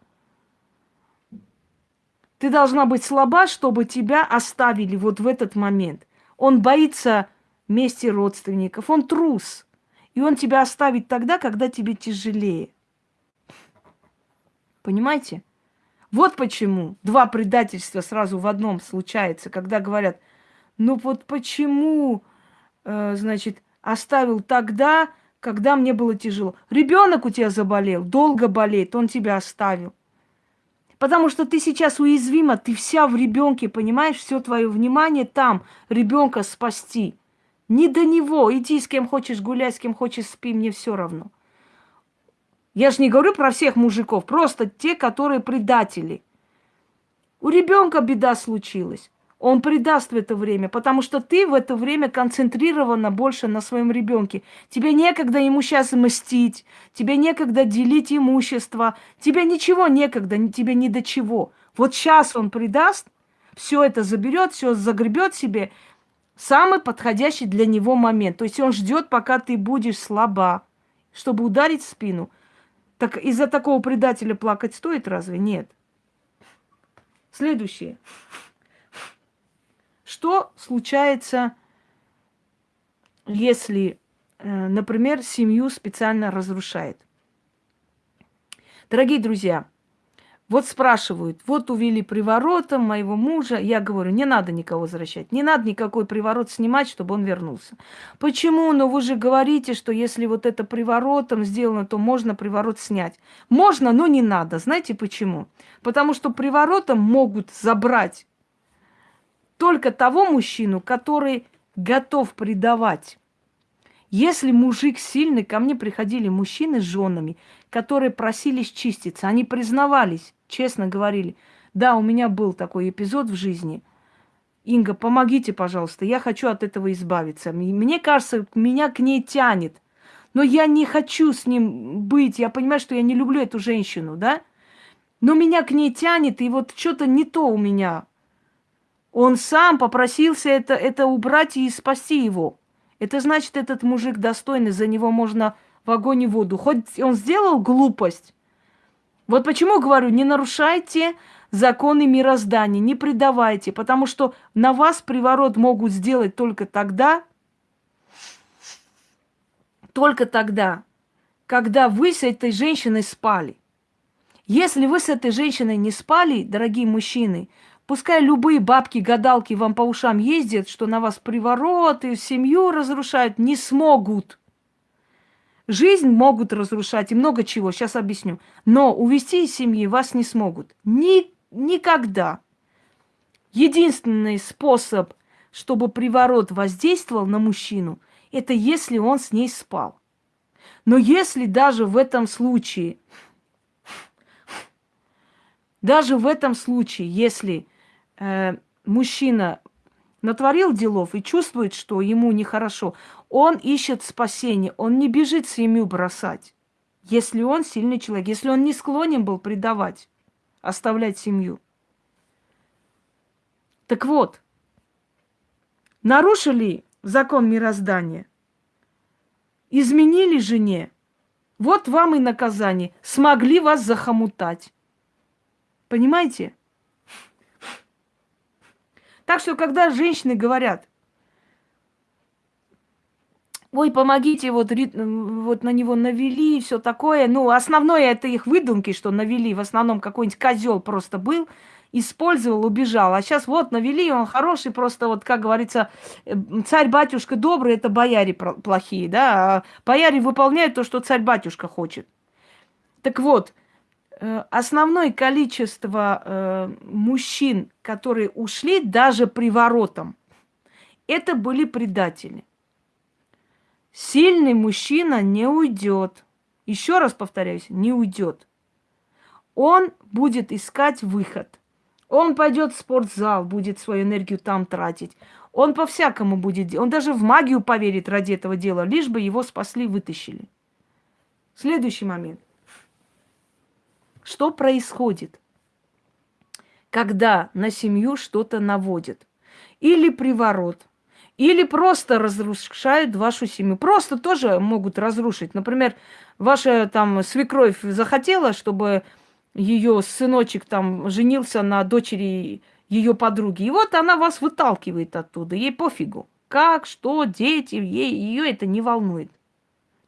Ты должна быть слаба, чтобы тебя оставили вот в этот момент. Он боится мести родственников, он трус. И он тебя оставит тогда, когда тебе тяжелее. Понимаете? Вот почему два предательства сразу в одном случается, когда говорят, ну вот почему, э, значит, оставил тогда, когда мне было тяжело. Ребенок у тебя заболел, долго болеет, он тебя оставил. Потому что ты сейчас уязвима, ты вся в ребенке, понимаешь, все твое внимание там, ребенка спасти. Не до него, иди с кем хочешь гулять, с кем хочешь спи, мне все равно. Я же не говорю про всех мужиков, просто те, которые предатели. У ребенка беда случилась он предаст в это время, потому что ты в это время концентрирована больше на своем ребенке. Тебе некогда ему сейчас мстить, тебе некогда делить имущество, тебе ничего некогда, тебе ни до чего. Вот сейчас он предаст, все это заберет, все загребет себе, самый подходящий для него момент. То есть он ждет, пока ты будешь слаба, чтобы ударить в спину. Так из-за такого предателя плакать стоит разве? Нет. Следующее. Что случается, если, э, например, семью специально разрушает? Дорогие друзья, вот спрашивают, вот увели приворотом моего мужа. Я говорю, не надо никого возвращать, не надо никакой приворот снимать, чтобы он вернулся. Почему? Но вы же говорите, что если вот это приворотом сделано, то можно приворот снять. Можно, но не надо. Знаете почему? Потому что приворотом могут забрать только того мужчину, который готов предавать. Если мужик сильный, ко мне приходили мужчины с женами, которые просились чиститься. Они признавались, честно говорили, да, у меня был такой эпизод в жизни. Инга, помогите, пожалуйста, я хочу от этого избавиться. Мне кажется, меня к ней тянет. Но я не хочу с ним быть. Я понимаю, что я не люблю эту женщину, да? Но меня к ней тянет, и вот что-то не то у меня. Он сам попросился это, это убрать и спасти его. Это значит, этот мужик достойный, за него можно в огонь и воду. Хоть он сделал глупость. Вот почему говорю, не нарушайте законы мироздания, не предавайте, потому что на вас приворот могут сделать только тогда, только тогда, когда вы с этой женщиной спали. Если вы с этой женщиной не спали, дорогие мужчины, пускай любые бабки-гадалки вам по ушам ездят, что на вас приворот и семью разрушают, не смогут. Жизнь могут разрушать и много чего, сейчас объясню. Но увести из семьи вас не смогут. Ни, никогда. Единственный способ, чтобы приворот воздействовал на мужчину, это если он с ней спал. Но если даже в этом случае, даже в этом случае, если э, мужчина натворил делов и чувствует, что ему нехорошо, он ищет спасение, он не бежит семью бросать, если он сильный человек, если он не склонен был предавать, оставлять семью. Так вот, нарушили закон мироздания, изменили жене, вот вам и наказание. Смогли вас захомутать. Понимаете? Так что, когда женщины говорят, ой, помогите, вот, вот на него навели, все такое. Ну, основное это их выдумки, что навели. В основном какой-нибудь козел просто был, использовал, убежал. А сейчас вот навели, он хороший, просто вот, как говорится, э, царь-батюшка добрый, это бояре плохие, да. А бояре выполняют то, что царь-батюшка хочет. Так вот, основное количество э, мужчин, которые ушли даже приворотом, это были предатели. Сильный мужчина не уйдет. Еще раз повторяюсь, не уйдет. Он будет искать выход – он пойдет в спортзал, будет свою энергию там тратить. Он по-всякому будет. Он даже в магию поверит ради этого дела, лишь бы его спасли, вытащили. Следующий момент. Что происходит, когда на семью что-то наводят? Или приворот, или просто разрушают вашу семью. Просто тоже могут разрушить. Например, ваша там свекровь захотела, чтобы ее сыночек там женился на дочери ее подруги. И вот она вас выталкивает оттуда. Ей пофигу. Как, что, дети, ей, ее это не волнует.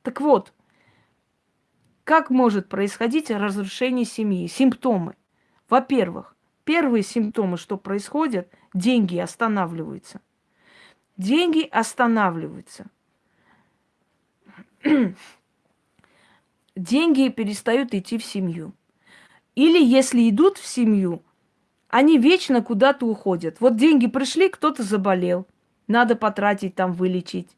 Так вот, как может происходить разрушение семьи? Симптомы. Во-первых, первые симптомы, что происходит, деньги останавливаются. Деньги останавливаются. деньги перестают идти в семью. Или если идут в семью, они вечно куда-то уходят. Вот деньги пришли, кто-то заболел, надо потратить там, вылечить.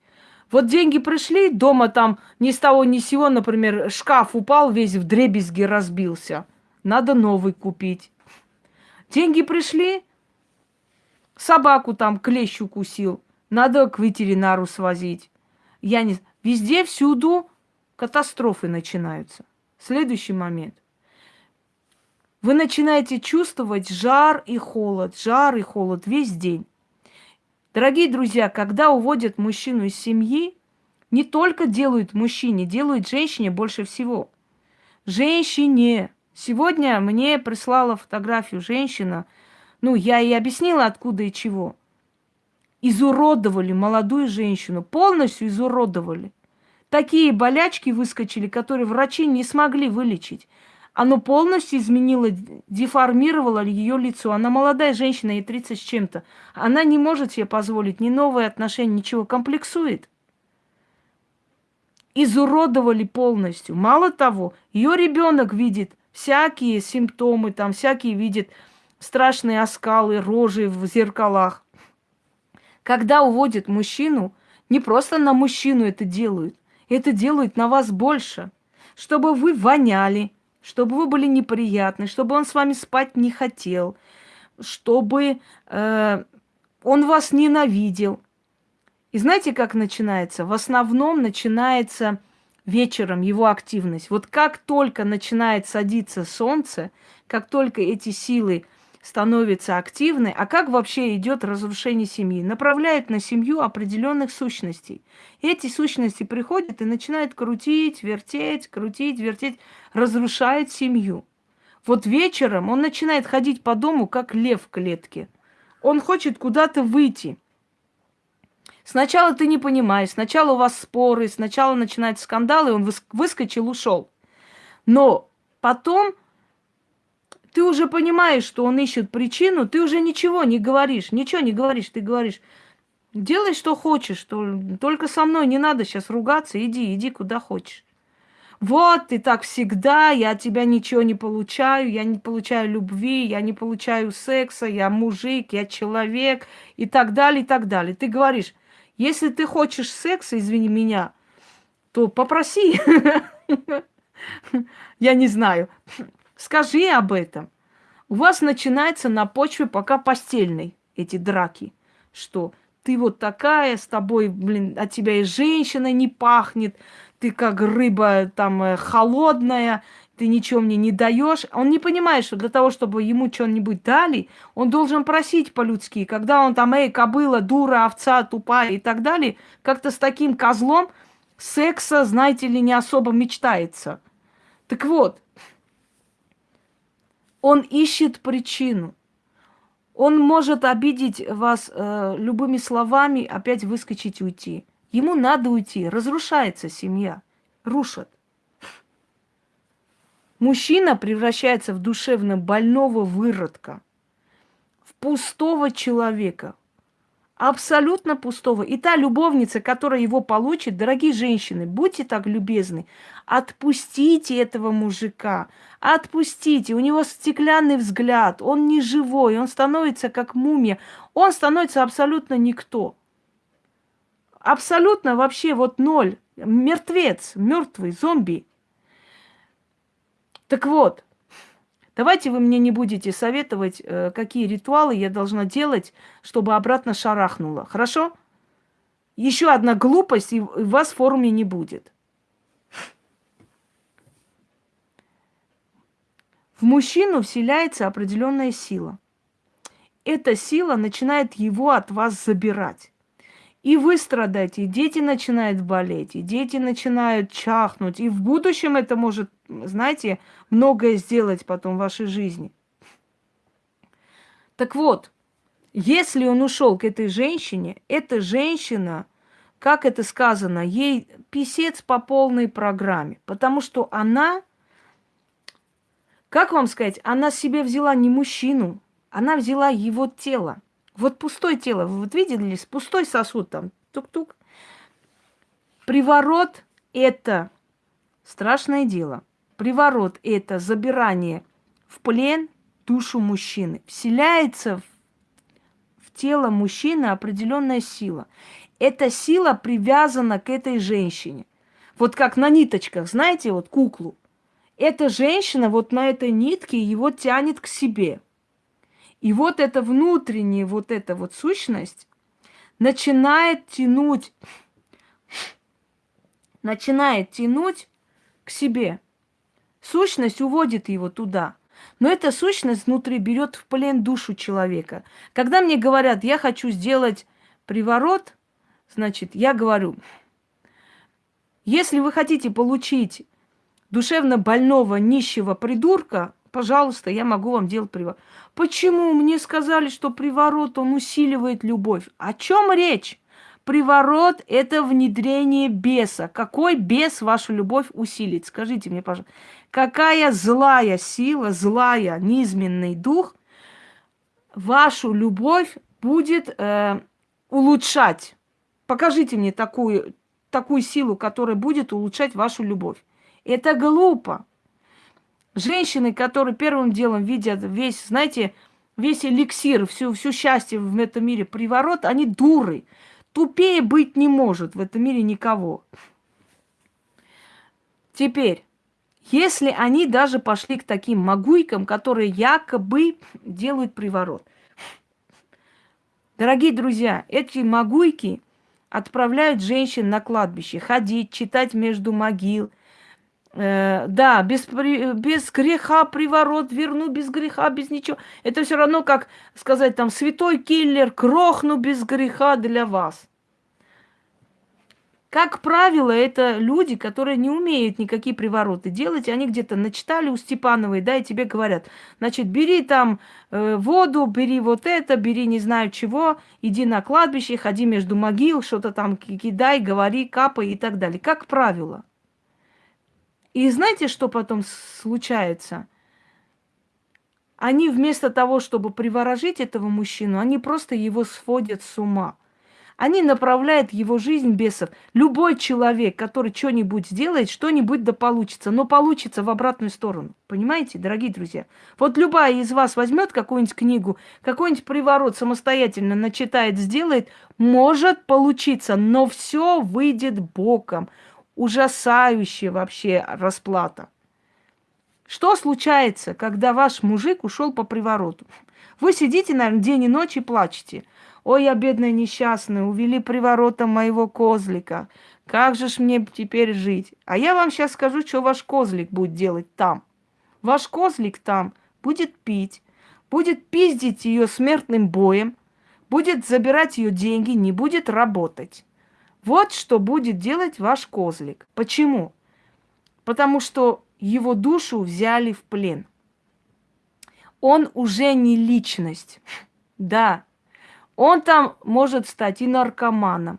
Вот деньги пришли, дома там ни с того ни с сего, например, шкаф упал весь в дребезги разбился. Надо новый купить. Деньги пришли, собаку там клещ укусил. Надо к ветеринару свозить. Я не... Везде, всюду катастрофы начинаются. Следующий момент – вы начинаете чувствовать жар и холод, жар и холод весь день. Дорогие друзья, когда уводят мужчину из семьи, не только делают мужчине, делают женщине больше всего. Женщине. Сегодня мне прислала фотографию женщина, ну, я ей объяснила, откуда и чего. Изуродовали молодую женщину, полностью изуродовали. Такие болячки выскочили, которые врачи не смогли вылечить оно полностью изменило, деформировало ее лицо. Она молодая женщина, ей 30 с чем-то. Она не может себе позволить ни новые отношения, ничего, комплексует. Изуродовали полностью. Мало того, ее ребенок видит всякие симптомы, там всякие видит страшные оскалы, рожи в зеркалах. Когда уводят мужчину, Не просто на мужчину это делают. Это делают на вас больше. Чтобы вы воняли, чтобы вы были неприятны, чтобы он с вами спать не хотел, чтобы э, он вас ненавидел. И знаете, как начинается? В основном начинается вечером его активность. Вот как только начинает садиться солнце, как только эти силы становятся активны, а как вообще идет разрушение семьи? Направляет на семью определенных сущностей. Эти сущности приходят и начинают крутить, вертеть, крутить, вертеть, разрушает семью. Вот вечером он начинает ходить по дому, как лев в клетке. Он хочет куда-то выйти – Сначала ты не понимаешь, сначала у вас споры, сначала начинаются скандалы, он выскочил, ушел. Но потом ты уже понимаешь, что он ищет причину, ты уже ничего не говоришь, ничего не говоришь, ты говоришь, делай, что хочешь, что только со мной не надо сейчас ругаться, иди, иди куда хочешь. Вот ты так всегда, я от тебя ничего не получаю, я не получаю любви, я не получаю секса, я мужик, я человек и так далее, и так далее. Ты говоришь, если ты хочешь секса, извини меня, то попроси. Я не знаю. Скажи об этом. У вас начинается на почве пока постельной эти драки. Что ты вот такая, с тобой, блин, от тебя и женщина не пахнет, ты как рыба там э, холодная, ты ничего мне не даешь. Он не понимает, что для того, чтобы ему что-нибудь дали, он должен просить по-людски. Когда он там, эй, кобыла, дура, овца, тупая и так далее, как-то с таким козлом секса, знаете ли, не особо мечтается. Так вот, он ищет причину. Он может обидеть вас э, любыми словами, опять выскочить, уйти. Ему надо уйти. Разрушается семья. Рушат. Мужчина превращается в душевно больного выродка, в пустого человека, абсолютно пустого. И та любовница, которая его получит, дорогие женщины, будьте так любезны, отпустите этого мужика, отпустите. У него стеклянный взгляд, он не живой, он становится как мумия, он становится абсолютно никто. Абсолютно вообще вот ноль, мертвец, мертвый, зомби. Так вот, давайте вы мне не будете советовать, э, какие ритуалы я должна делать, чтобы обратно шарахнуло. Хорошо? Еще одна глупость, и вас в форуме не будет. В мужчину вселяется определенная сила. Эта сила начинает его от вас забирать. И вы страдаете, и дети начинают болеть, и дети начинают чахнуть. И в будущем это может, знаете, многое сделать потом в вашей жизни. Так вот, если он ушел к этой женщине, эта женщина, как это сказано, ей писец по полной программе. Потому что она, как вам сказать, она себе взяла не мужчину, она взяла его тело. Вот пустое тело, вы вот видели, пустой сосуд там, тук-тук. Приворот – это страшное дело. Приворот – это забирание в плен душу мужчины. Вселяется в, в тело мужчины определенная сила. Эта сила привязана к этой женщине. Вот как на ниточках, знаете, вот куклу. Эта женщина вот на этой нитке его тянет к себе – и вот эта внутренняя вот эта вот сущность начинает тянуть, начинает тянуть к себе. Сущность уводит его туда. Но эта сущность внутри берет в плен душу человека. Когда мне говорят, я хочу сделать приворот, значит, я говорю, если вы хотите получить душевно больного, нищего придурка, Пожалуйста, я могу вам делать приворот. Почему мне сказали, что приворот, он усиливает любовь? О чем речь? Приворот – это внедрение беса. Какой бес вашу любовь усилит? Скажите мне, пожалуйста. Какая злая сила, злая, низменный дух вашу любовь будет э, улучшать? Покажите мне такую, такую силу, которая будет улучшать вашу любовь. Это глупо. Женщины, которые первым делом видят весь, знаете, весь эликсир, всю, всю счастье в этом мире, приворот, они дуры. Тупее быть не может в этом мире никого. Теперь, если они даже пошли к таким могуйкам, которые якобы делают приворот. Дорогие друзья, эти могуйки отправляют женщин на кладбище ходить, читать между могил. Э, да, без, без греха приворот верну, без греха, без ничего. Это все равно, как сказать там, святой киллер, крохну без греха для вас. Как правило, это люди, которые не умеют никакие привороты делать. Они где-то начитали у Степановой, да, и тебе говорят, значит, бери там э, воду, бери вот это, бери не знаю чего, иди на кладбище, ходи между могил, что-то там кидай, говори, капай и так далее. Как правило. И знаете, что потом случается? Они вместо того, чтобы приворожить этого мужчину, они просто его сводят с ума. Они направляют его жизнь бесов. Любой человек, который что-нибудь сделает, что-нибудь да получится, но получится в обратную сторону. Понимаете, дорогие друзья? Вот любая из вас возьмет какую-нибудь книгу, какой-нибудь приворот самостоятельно начитает, сделает, может получиться, но все выйдет боком. Ужасающая вообще расплата. Что случается, когда ваш мужик ушел по привороту? Вы сидите, наверное, день и ночь и плачете – Ой, я бедная несчастная, увели приворотом моего козлика. Как же ж мне теперь жить? А я вам сейчас скажу, что ваш козлик будет делать там. Ваш козлик там будет пить, будет пиздить ее смертным боем, будет забирать ее деньги, не будет работать. Вот что будет делать ваш козлик. Почему? Потому что его душу взяли в плен. Он уже не личность. Да, он там может стать и наркоманом.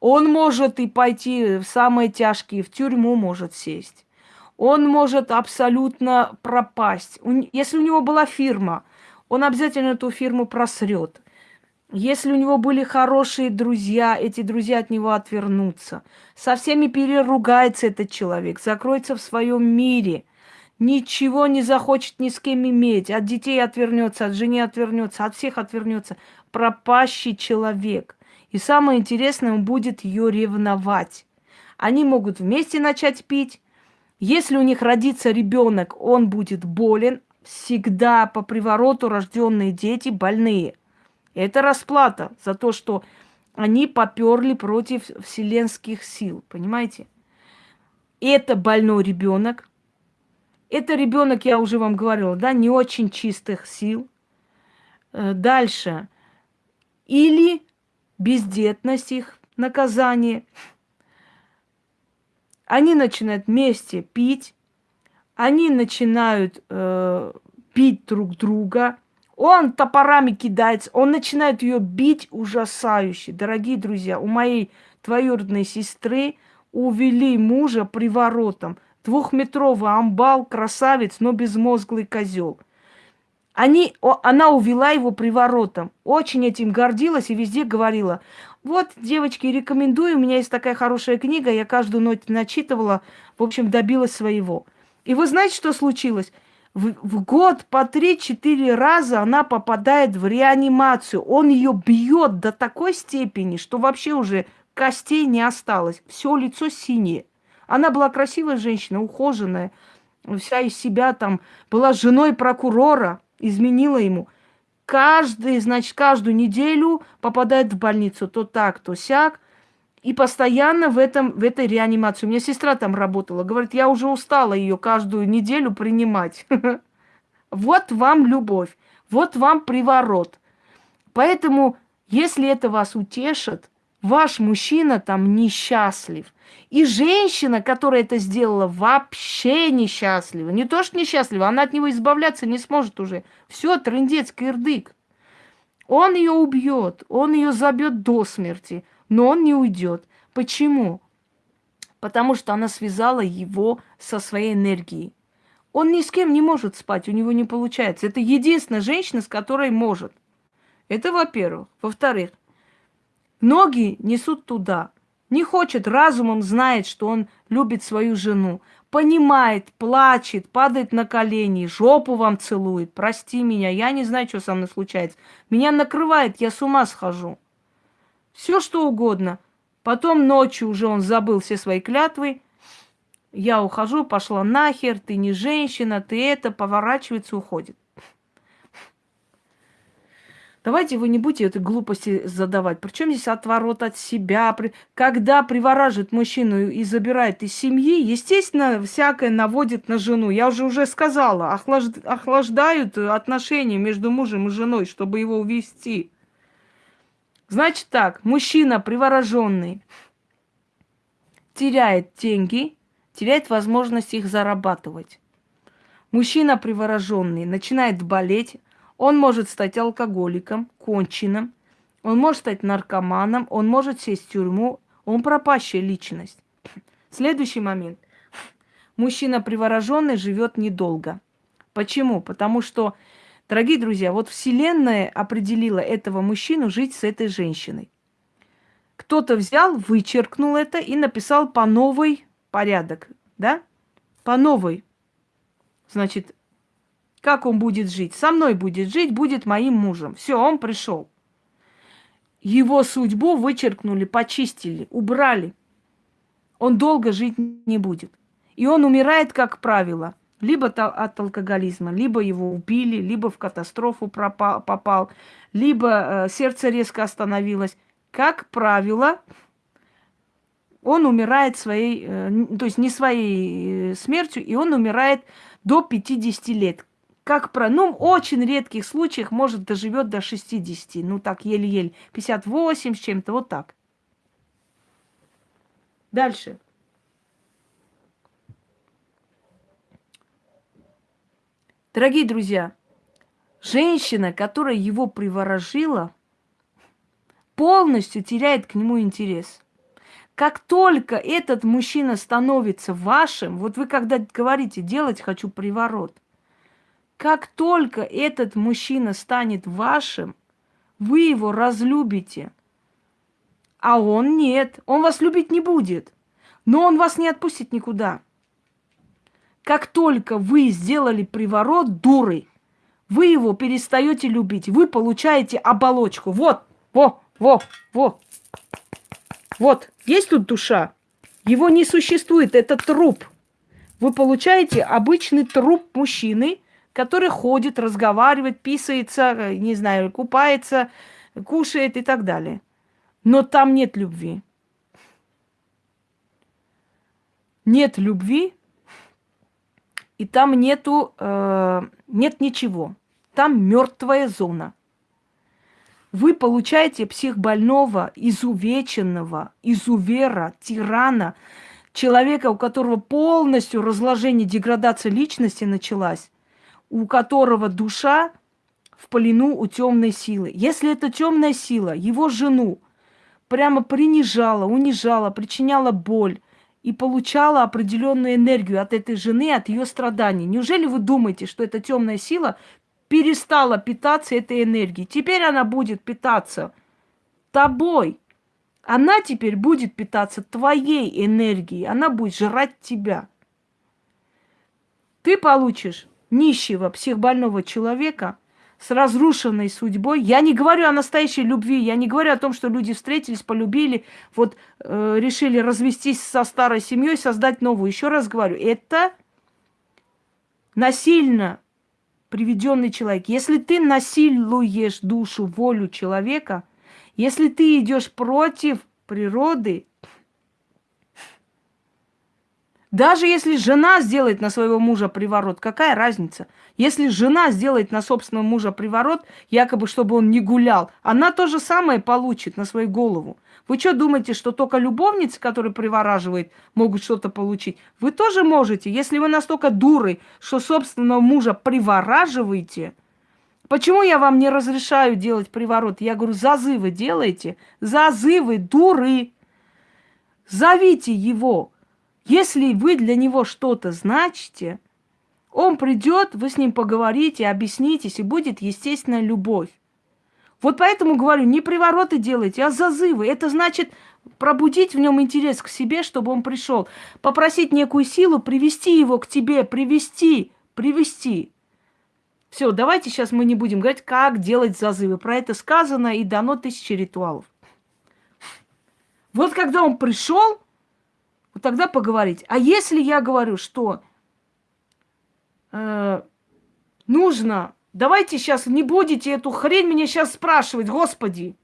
Он может и пойти в самые тяжкие, в тюрьму может сесть. Он может абсолютно пропасть. Если у него была фирма, он обязательно эту фирму просрет. Если у него были хорошие друзья, эти друзья от него отвернутся. Со всеми переругается этот человек, закроется в своем мире, ничего не захочет ни с кем иметь, от детей отвернется, от жены отвернется, от всех отвернется пропащий человек. И самое интересное, он будет ее ревновать. Они могут вместе начать пить. Если у них родится ребенок, он будет болен. Всегда по привороту рожденные дети больные. Это расплата за то, что они поперли против вселенских сил. Понимаете? Это больной ребенок. Это ребенок, я уже вам говорила, да, не очень чистых сил. Э, дальше или бездетность их наказание. Они начинают вместе пить, они начинают э, бить друг друга. Он топорами кидается, он начинает ее бить ужасающе. Дорогие друзья, у моей двоюродной сестры увели мужа приворотом. Двухметровый амбал, красавец, но безмозглый козел – они, о, она увела его приворотом. Очень этим гордилась и везде говорила, вот, девочки, рекомендую, у меня есть такая хорошая книга, я каждую ночь начитывала, в общем, добилась своего. И вы знаете, что случилось? В, в год по 3-4 раза она попадает в реанимацию. Он ее бьет до такой степени, что вообще уже костей не осталось. Все лицо синее. Она была красивая женщина, ухоженная, вся из себя там, была женой прокурора изменила ему. Каждый, значит, каждую неделю попадает в больницу. То так, то сяк. И постоянно в, этом, в этой реанимации. У меня сестра там работала. Говорит, я уже устала ее каждую неделю принимать. Вот вам любовь. Вот вам приворот. Поэтому, если это вас утешит, ваш мужчина там несчастлив. И женщина, которая это сделала, вообще несчастлива. Не то, что несчастлива, она от него избавляться не сможет уже. Все, трындец, кирдык. Он ее убьет, он ее забьет до смерти, но он не уйдет. Почему? Потому что она связала его со своей энергией. Он ни с кем не может спать, у него не получается. Это единственная женщина, с которой может. Это во-первых. Во-вторых, ноги несут туда. Не хочет, разумом знает, что он любит свою жену. Понимает, плачет, падает на колени, жопу вам целует. Прости меня, я не знаю, что со мной случается. Меня накрывает, я с ума схожу. Все что угодно. Потом ночью уже он забыл все свои клятвы. Я ухожу, пошла нахер, ты не женщина, ты это, поворачивается, уходит. Давайте вы не будете этой глупости задавать. Причем здесь отворот от себя. Когда привораживает мужчину и забирает из семьи, естественно, всякое наводит на жену. Я уже уже сказала, охлаждают отношения между мужем и женой, чтобы его увести. Значит так, мужчина привороженный теряет деньги, теряет возможность их зарабатывать. Мужчина привороженный начинает болеть, он может стать алкоголиком, конченным, он может стать наркоманом, он может сесть в тюрьму, он пропащая личность. Следующий момент. Мужчина привороженный живет недолго. Почему? Потому что, дорогие друзья, вот Вселенная определила этого мужчину жить с этой женщиной. Кто-то взял, вычеркнул это и написал по новой порядок, да? По новой. Значит, как он будет жить? Со мной будет жить, будет моим мужем. Все, он пришел. Его судьбу вычеркнули, почистили, убрали. Он долго жить не будет. И он умирает, как правило, либо от алкоголизма, либо его убили, либо в катастрофу пропал, попал, либо э, сердце резко остановилось. Как правило, он умирает своей, э, то есть не своей э, смертью, и он умирает до 50 лет как про, ну, очень редких случаях, может, доживет до 60, ну, так, еле-еле, 58 с чем-то, вот так. Дальше. Дорогие друзья, женщина, которая его приворожила, полностью теряет к нему интерес. Как только этот мужчина становится вашим, вот вы когда говорите, делать хочу приворот – как только этот мужчина станет вашим, вы его разлюбите. А он нет, он вас любить не будет. Но он вас не отпустит никуда. Как только вы сделали приворот дуры, вы его перестаете любить. Вы получаете оболочку. Вот, во, во, во. Вот, есть тут душа. Его не существует, это труп. Вы получаете обычный труп мужчины – который ходит, разговаривает, писается, не знаю, купается, кушает и так далее. Но там нет любви. Нет любви, и там нету, э, нет ничего. Там мертвая зона. Вы получаете психбольного, изувеченного, изувера, тирана, человека, у которого полностью разложение, деградация личности началась, у которого душа в плену у темной силы. Если эта темная сила его жену прямо принижала, унижала, причиняла боль и получала определенную энергию от этой жены, от ее страданий, неужели вы думаете, что эта темная сила перестала питаться этой энергией? Теперь она будет питаться тобой. Она теперь будет питаться твоей энергией, она будет жрать тебя. Ты получишь нищего, психбольного человека с разрушенной судьбой. Я не говорю о настоящей любви, я не говорю о том, что люди встретились, полюбили, вот э, решили развестись со старой семьей, создать новую. Еще раз говорю, это насильно приведенный человек. Если ты насилуешь душу, волю человека, если ты идешь против природы, даже если жена сделает на своего мужа приворот, какая разница? Если жена сделает на собственного мужа приворот, якобы чтобы он не гулял, она то же самое получит на свою голову. Вы что думаете, что только любовницы, которые привораживают, могут что-то получить? Вы тоже можете, если вы настолько дуры, что собственного мужа привораживаете. Почему я вам не разрешаю делать приворот? Я говорю, зазывы делайте, зазывы, дуры. Зовите его, если вы для него что-то значите, он придет, вы с ним поговорите, объяснитесь, и будет естественная любовь. Вот поэтому говорю, не привороты делайте, а зазывы. Это значит пробудить в нем интерес к себе, чтобы он пришел. Попросить некую силу, привести его к тебе, привести, привести. Все, давайте сейчас мы не будем говорить, как делать зазывы. Про это сказано и дано тысячи ритуалов. Вот когда он пришел, вот тогда поговорить. А если я говорю, что э, нужно, давайте сейчас не будете эту хрень мне сейчас спрашивать, Господи.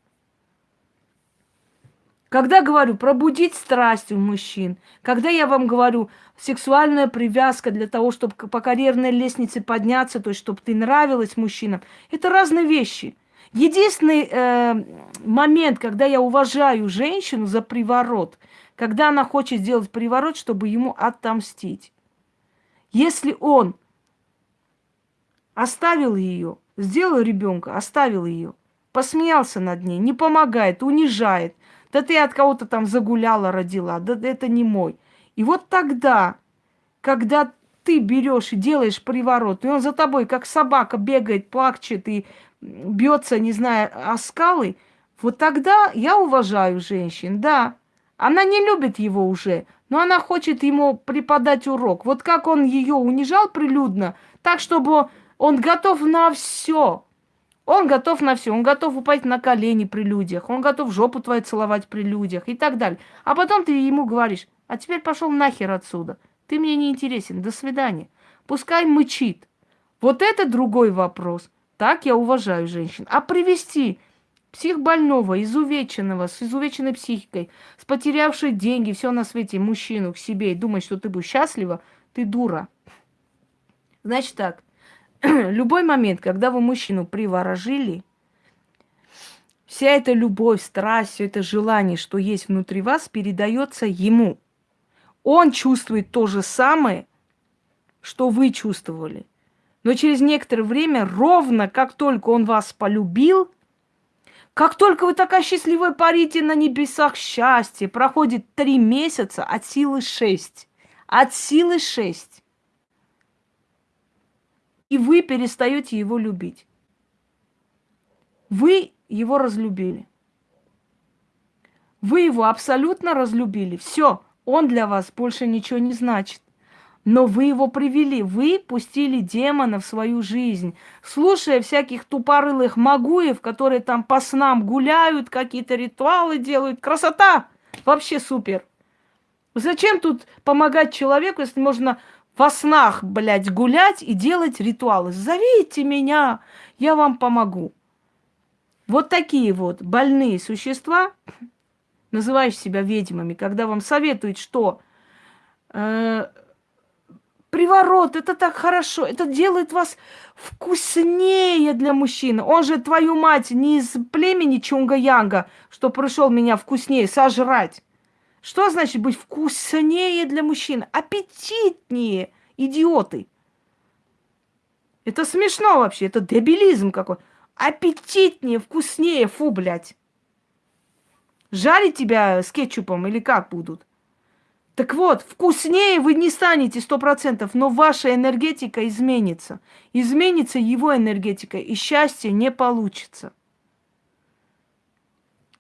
Когда говорю пробудить страсть у мужчин, когда я вам говорю сексуальная привязка для того, чтобы по карьерной лестнице подняться, то есть чтобы ты нравилась мужчинам, это разные вещи. Единственный э, момент, когда я уважаю женщину за приворот, когда она хочет сделать приворот, чтобы ему отомстить. Если он оставил ее, сделал ребенка, оставил ее, посмеялся над ней, не помогает, унижает, да ты от кого-то там загуляла, родила, да это не мой. И вот тогда, когда ты берешь и делаешь приворот, и он за тобой, как собака, бегает, плачет и бьется, не знаю, о скалы, вот тогда я уважаю женщин, да. Она не любит его уже, но она хочет ему преподать урок. Вот как он ее унижал прилюдно, так, чтобы он готов на все. Он готов на все. Он готов упасть на колени при людях. Он готов жопу твою целовать при людях и так далее. А потом ты ему говоришь, а теперь пошел нахер отсюда. Ты мне не интересен. До свидания. Пускай мычит. Вот это другой вопрос. Так я уважаю женщин. А привести психбольного, изувеченного, с изувеченной психикой, с потерявшей деньги, все на свете, мужчину к себе и думать, что ты будешь счастлива, ты дура. Значит так, любой момент, когда вы мужчину приворожили, вся эта любовь, страсть, все это желание, что есть внутри вас, передается ему. Он чувствует то же самое, что вы чувствовали. Но через некоторое время, ровно как только он вас полюбил, как только вы такая счастливая парите на небесах счастья, проходит три месяца от силы шесть. От силы шесть. И вы перестаете его любить. Вы его разлюбили. Вы его абсолютно разлюбили. Все, он для вас больше ничего не значит. Но вы его привели, вы пустили демона в свою жизнь, слушая всяких тупорылых магуев, которые там по снам гуляют, какие-то ритуалы делают. Красота! Вообще супер. Зачем тут помогать человеку, если можно во снах, блядь, гулять и делать ритуалы? Зовите меня, я вам помогу. Вот такие вот больные существа, называющие себя ведьмами, когда вам советуют, что э, Приворот, это так хорошо, это делает вас вкуснее для мужчины. Он же, твою мать, не из племени Чунга-Янга, что пришел меня вкуснее сожрать. Что значит быть вкуснее для мужчины? Аппетитнее, идиоты. Это смешно вообще, это дебилизм какой. Аппетитнее, вкуснее, фу, блядь. Жарить тебя с кетчупом или как будут? Так вот, вкуснее вы не станете сто процентов, но ваша энергетика изменится. Изменится его энергетика, и счастье не получится.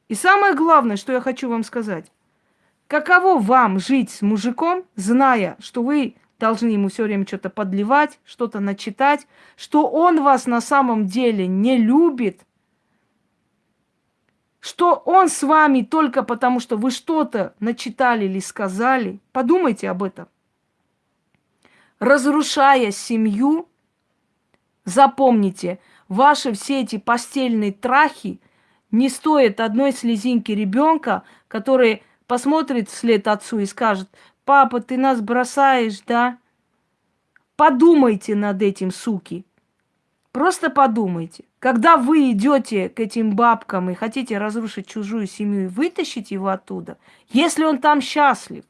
И самое главное, что я хочу вам сказать. Каково вам жить с мужиком, зная, что вы должны ему все время что-то подливать, что-то начитать, что он вас на самом деле не любит, что он с вами только потому, что вы что-то начитали или сказали. Подумайте об этом. Разрушая семью, запомните, ваши все эти постельные трахи не стоят одной слезинки ребенка, который посмотрит вслед отцу и скажет, папа, ты нас бросаешь, да? Подумайте над этим, суки. Просто подумайте. Когда вы идете к этим бабкам и хотите разрушить чужую семью и вытащить его оттуда, если он там счастлив,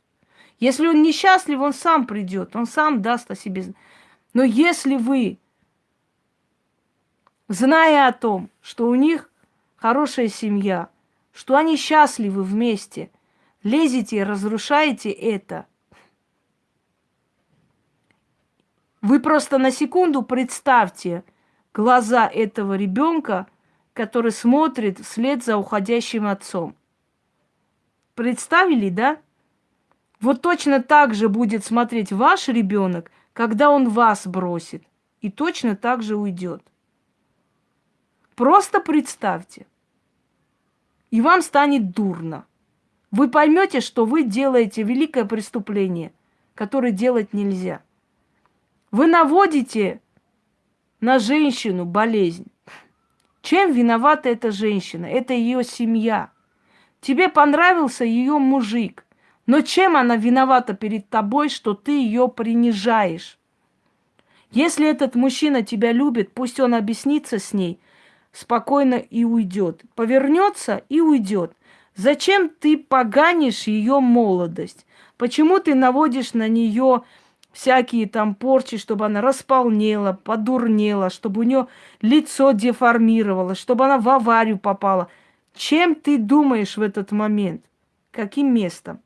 если он несчастлив, он сам придет, он сам даст о себе. Но если вы, зная о том, что у них хорошая семья, что они счастливы вместе, лезете и разрушаете это, вы просто на секунду представьте – глаза этого ребенка, который смотрит вслед за уходящим отцом. Представили, да? Вот точно так же будет смотреть ваш ребенок, когда он вас бросит, и точно так же уйдет. Просто представьте. И вам станет дурно. вы поймете, что вы делаете великое преступление, которое делать нельзя. Вы наводите на женщину болезнь. Чем виновата эта женщина? Это ее семья. Тебе понравился ее мужик. Но чем она виновата перед тобой, что ты ее принижаешь? Если этот мужчина тебя любит, пусть он объяснится с ней спокойно и уйдет. Повернется и уйдет. Зачем ты поганишь ее молодость? Почему ты наводишь на нее всякие там порчи, чтобы она располнела, подурнела, чтобы у нее лицо деформировалось, чтобы она в аварию попала? Чем ты думаешь в этот момент? Каким местом?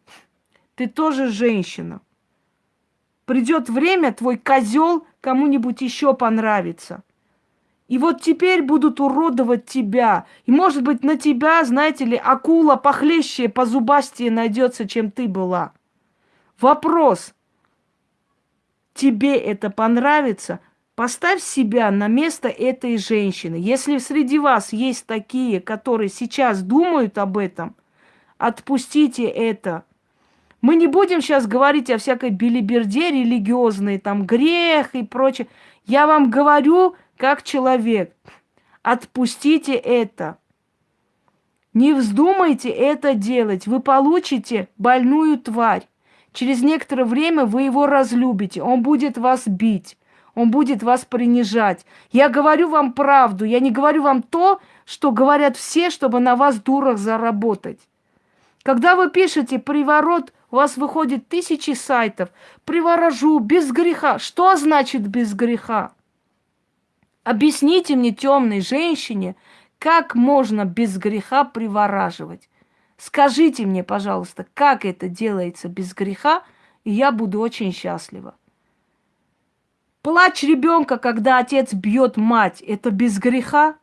Ты тоже женщина. Придет время, твой козел кому-нибудь еще понравится. И вот теперь будут уродовать тебя. И, может быть, на тебя, знаете ли, акула похлеще, позубастее найдется, чем ты была. Вопрос. Тебе это понравится? Поставь себя на место этой женщины. Если среди вас есть такие, которые сейчас думают об этом, отпустите это. Мы не будем сейчас говорить о всякой билиберде религиозной, там грех и прочее. Я вам говорю, как человек. Отпустите это. Не вздумайте это делать. Вы получите больную тварь. Через некоторое время вы его разлюбите. Он будет вас бить. Он будет вас принижать. Я говорю вам правду. Я не говорю вам то, что говорят все, чтобы на вас дурах заработать. Когда вы пишете «приворот», у вас выходит тысячи сайтов. «Приворожу», «без греха». Что значит «без греха»? Объясните мне, темной женщине, как можно без греха привораживать. Скажите мне, пожалуйста, как это делается без греха, и я буду очень счастлива. Плач ребенка, когда отец бьет мать, это без греха?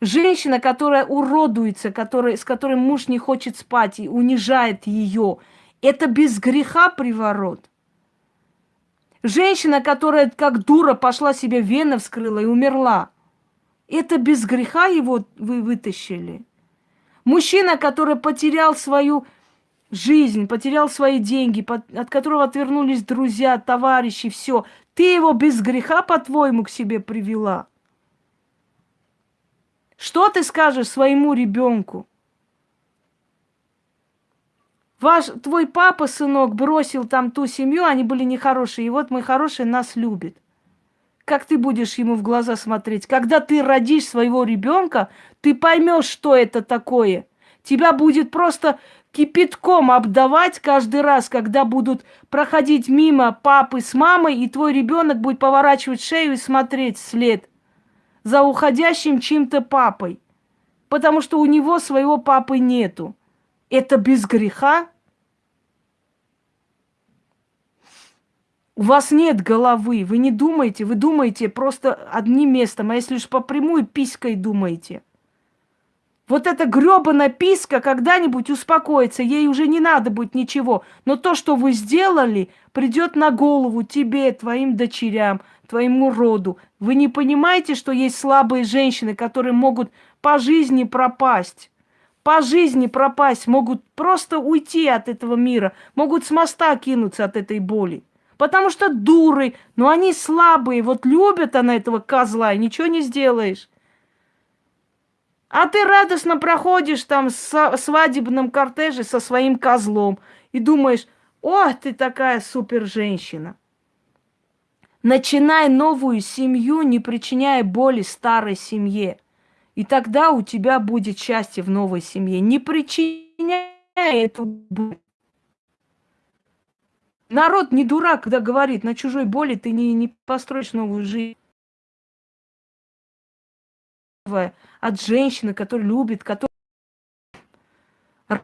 Женщина, которая уродуется, которая, с которой муж не хочет спать и унижает ее, это без греха приворот? Женщина, которая как дура пошла себе вены вскрыла и умерла. Это без греха его вы вытащили. Мужчина, который потерял свою жизнь, потерял свои деньги, от которого отвернулись друзья, товарищи, все. Ты его без греха, по-твоему, к себе привела. Что ты скажешь своему ребенку? Ваш, твой папа, сынок, бросил там ту семью, они были нехорошие, и вот мой хороший нас любит. Как ты будешь ему в глаза смотреть? Когда ты родишь своего ребенка, ты поймешь, что это такое. Тебя будет просто кипятком обдавать каждый раз, когда будут проходить мимо папы с мамой, и твой ребенок будет поворачивать шею и смотреть вслед за уходящим чьим-то папой, потому что у него своего папы нету. Это без греха? У вас нет головы, вы не думаете, вы думаете просто одним местом, а если уж по прямую писькой думаете. Вот эта гребаная писка когда-нибудь успокоится, ей уже не надо будет ничего. Но то, что вы сделали, придет на голову тебе, твоим дочерям, твоему роду. Вы не понимаете, что есть слабые женщины, которые могут по жизни пропасть по жизни пропасть, могут просто уйти от этого мира, могут с моста кинуться от этой боли. Потому что дуры, но они слабые, вот любят она этого козла, и ничего не сделаешь. А ты радостно проходишь там в свадебном кортеже со своим козлом и думаешь, о, ты такая супер женщина. Начинай новую семью, не причиняя боли старой семье. И тогда у тебя будет счастье в новой семье. Не причиняй эту боль. Народ не дурак, когда говорит, на чужой боли ты не, не построишь новую жизнь. От женщины, которая любит, которая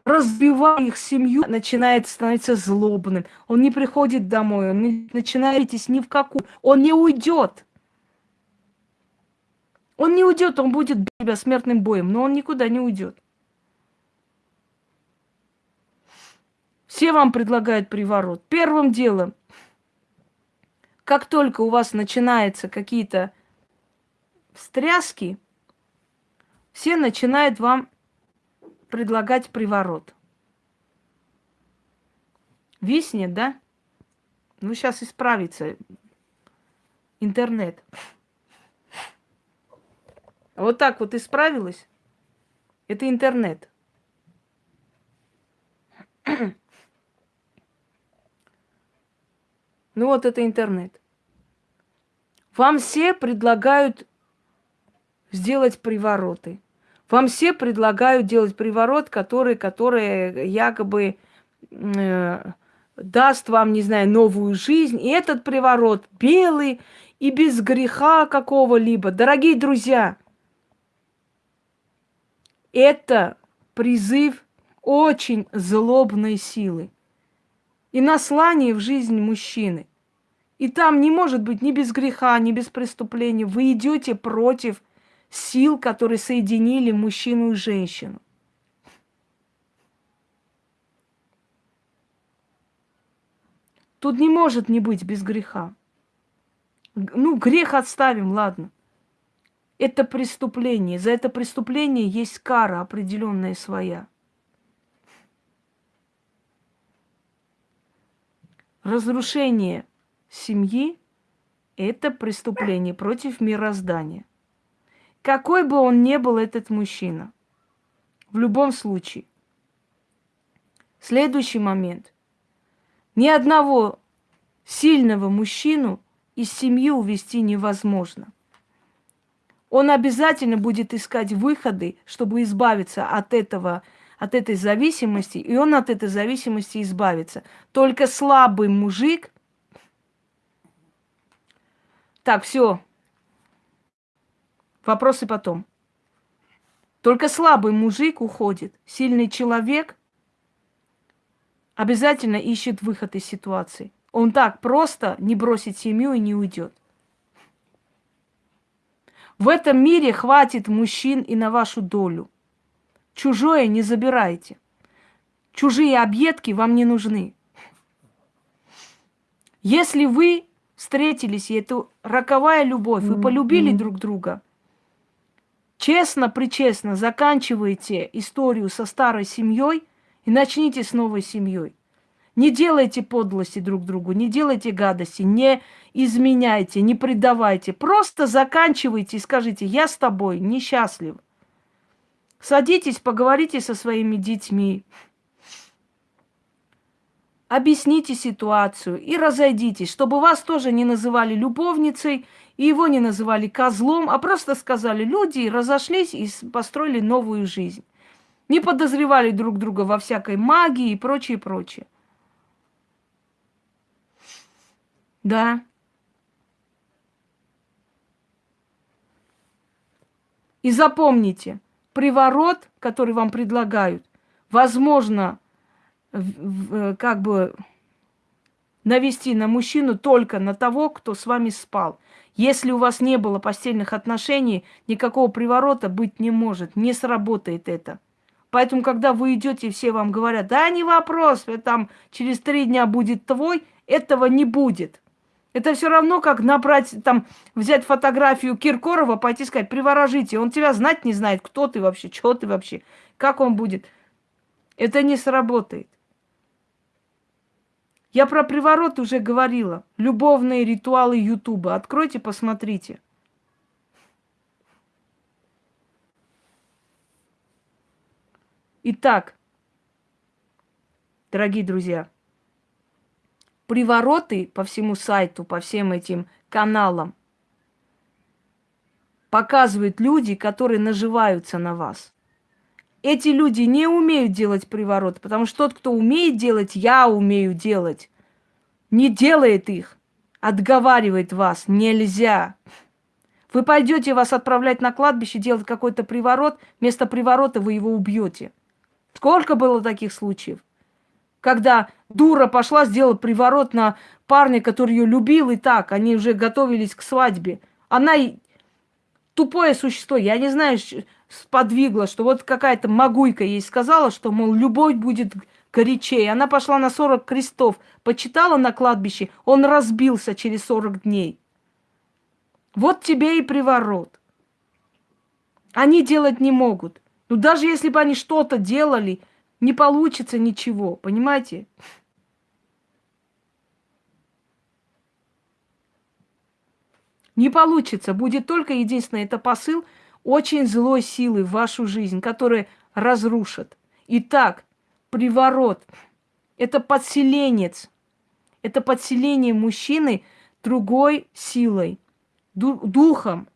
разбивая их семью, начинает становиться злобным. Он не приходит домой, он не начинает ни в какую. Он не уйдет. Он не уйдет, он будет бить тебя смертным боем, но он никуда не уйдет. Все вам предлагают приворот. Первым делом, как только у вас начинаются какие-то встряски, все начинают вам предлагать приворот. Виснет, да? Ну, сейчас исправится интернет. Вот так вот исправилось. Это интернет. Ну вот это интернет. Вам все предлагают сделать привороты. Вам все предлагают делать приворот, который, который якобы э, даст вам, не знаю, новую жизнь. И этот приворот белый и без греха какого-либо. Дорогие друзья, это призыв очень злобной силы и наслание в жизнь мужчины. И там не может быть ни без греха, ни без преступления. Вы идете против сил, которые соединили мужчину и женщину. Тут не может не быть без греха. Ну, грех отставим, ладно. Это преступление. За это преступление есть кара определенная своя. Разрушение семьи – это преступление против мироздания. Какой бы он ни был этот мужчина, в любом случае. Следующий момент. Ни одного сильного мужчину из семьи увести невозможно. Он обязательно будет искать выходы, чтобы избавиться от этого от этой зависимости, и он от этой зависимости избавится. Только слабый мужик... Так, все. Вопросы потом. Только слабый мужик уходит. Сильный человек обязательно ищет выход из ситуации. Он так просто не бросит семью и не уйдет. В этом мире хватит мужчин и на вашу долю. Чужое не забирайте. Чужие объедки вам не нужны. Если вы встретились, и это роковая любовь, вы полюбили mm-hmm. друг друга, честно, причестно заканчивайте историю со старой семьей и начните с новой семьей. Не делайте подлости друг другу, не делайте гадости, не изменяйте, не предавайте. Просто заканчивайте и скажите, я с тобой несчастлив. Садитесь, поговорите со своими детьми. Объясните ситуацию и разойдитесь, чтобы вас тоже не называли любовницей и его не называли козлом, а просто сказали, люди разошлись и построили новую жизнь. Не подозревали друг друга во всякой магии и прочее, прочее. Да. И запомните, приворот, который вам предлагают, возможно, как бы навести на мужчину только на того, кто с вами спал. Если у вас не было постельных отношений, никакого приворота быть не может, не сработает это. Поэтому, когда вы идете, все вам говорят, да не вопрос, там через три дня будет твой, этого не будет. Это все равно, как набрать, там, взять фотографию Киркорова, пойти сказать, приворожите. Он тебя знать не знает, кто ты вообще, что ты вообще, как он будет. Это не сработает. Я про приворот уже говорила. Любовные ритуалы Ютуба. Откройте, посмотрите. Итак, дорогие друзья, привороты по всему сайту, по всем этим каналам показывают люди, которые наживаются на вас. Эти люди не умеют делать приворот, потому что тот, кто умеет делать, я умею делать, не делает их, отговаривает вас, нельзя. Вы пойдете вас отправлять на кладбище, делать какой-то приворот, вместо приворота вы его убьете. Сколько было таких случаев? когда дура пошла, сделала приворот на парня, который ее любил, и так, они уже готовились к свадьбе. Она тупое существо, я не знаю, сподвигло, что вот какая-то могуйка ей сказала, что, мол, любовь будет горячее. Она пошла на 40 крестов, почитала на кладбище, он разбился через 40 дней. Вот тебе и приворот. Они делать не могут. Ну, даже если бы они что-то делали, не получится ничего, понимаете? Не получится. Будет только единственное, это посыл – очень злой силы в вашу жизнь, которая разрушит. Итак, приворот – это подселенец. Это подселение мужчины другой силой, духом.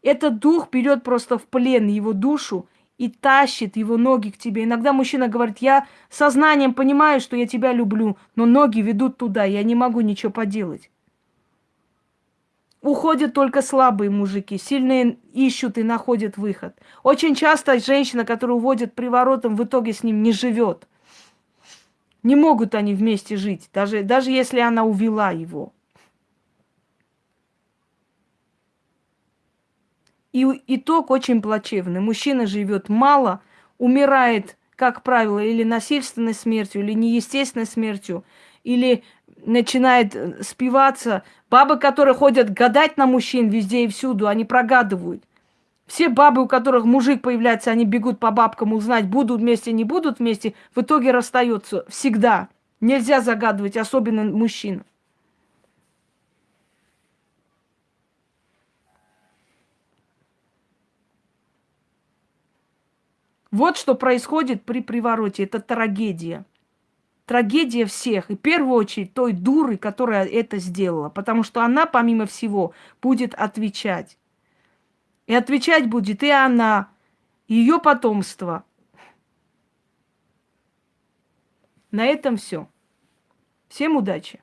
Этот дух берет просто в плен его душу и тащит его ноги к тебе. Иногда мужчина говорит, я сознанием понимаю, что я тебя люблю, но ноги ведут туда, я не могу ничего поделать. Уходят только слабые мужики, сильные ищут и находят выход. Очень часто женщина, которая уводит приворотом, в итоге с ним не живет. Не могут они вместе жить, даже, даже если она увела его. И итог очень плачевный. Мужчина живет мало, умирает, как правило, или насильственной смертью, или неестественной смертью, или начинает э, спиваться. Бабы, которые ходят гадать на мужчин везде и всюду, они прогадывают. Все бабы, у которых мужик появляется, они бегут по бабкам узнать, будут вместе, не будут вместе, в итоге расстаются. Всегда. Нельзя загадывать, особенно мужчин. Вот что происходит при привороте. Это трагедия. Трагедия всех. И в первую очередь той дуры, которая это сделала. Потому что она, помимо всего, будет отвечать. И отвечать будет и она, и ее потомство. На этом все. Всем удачи!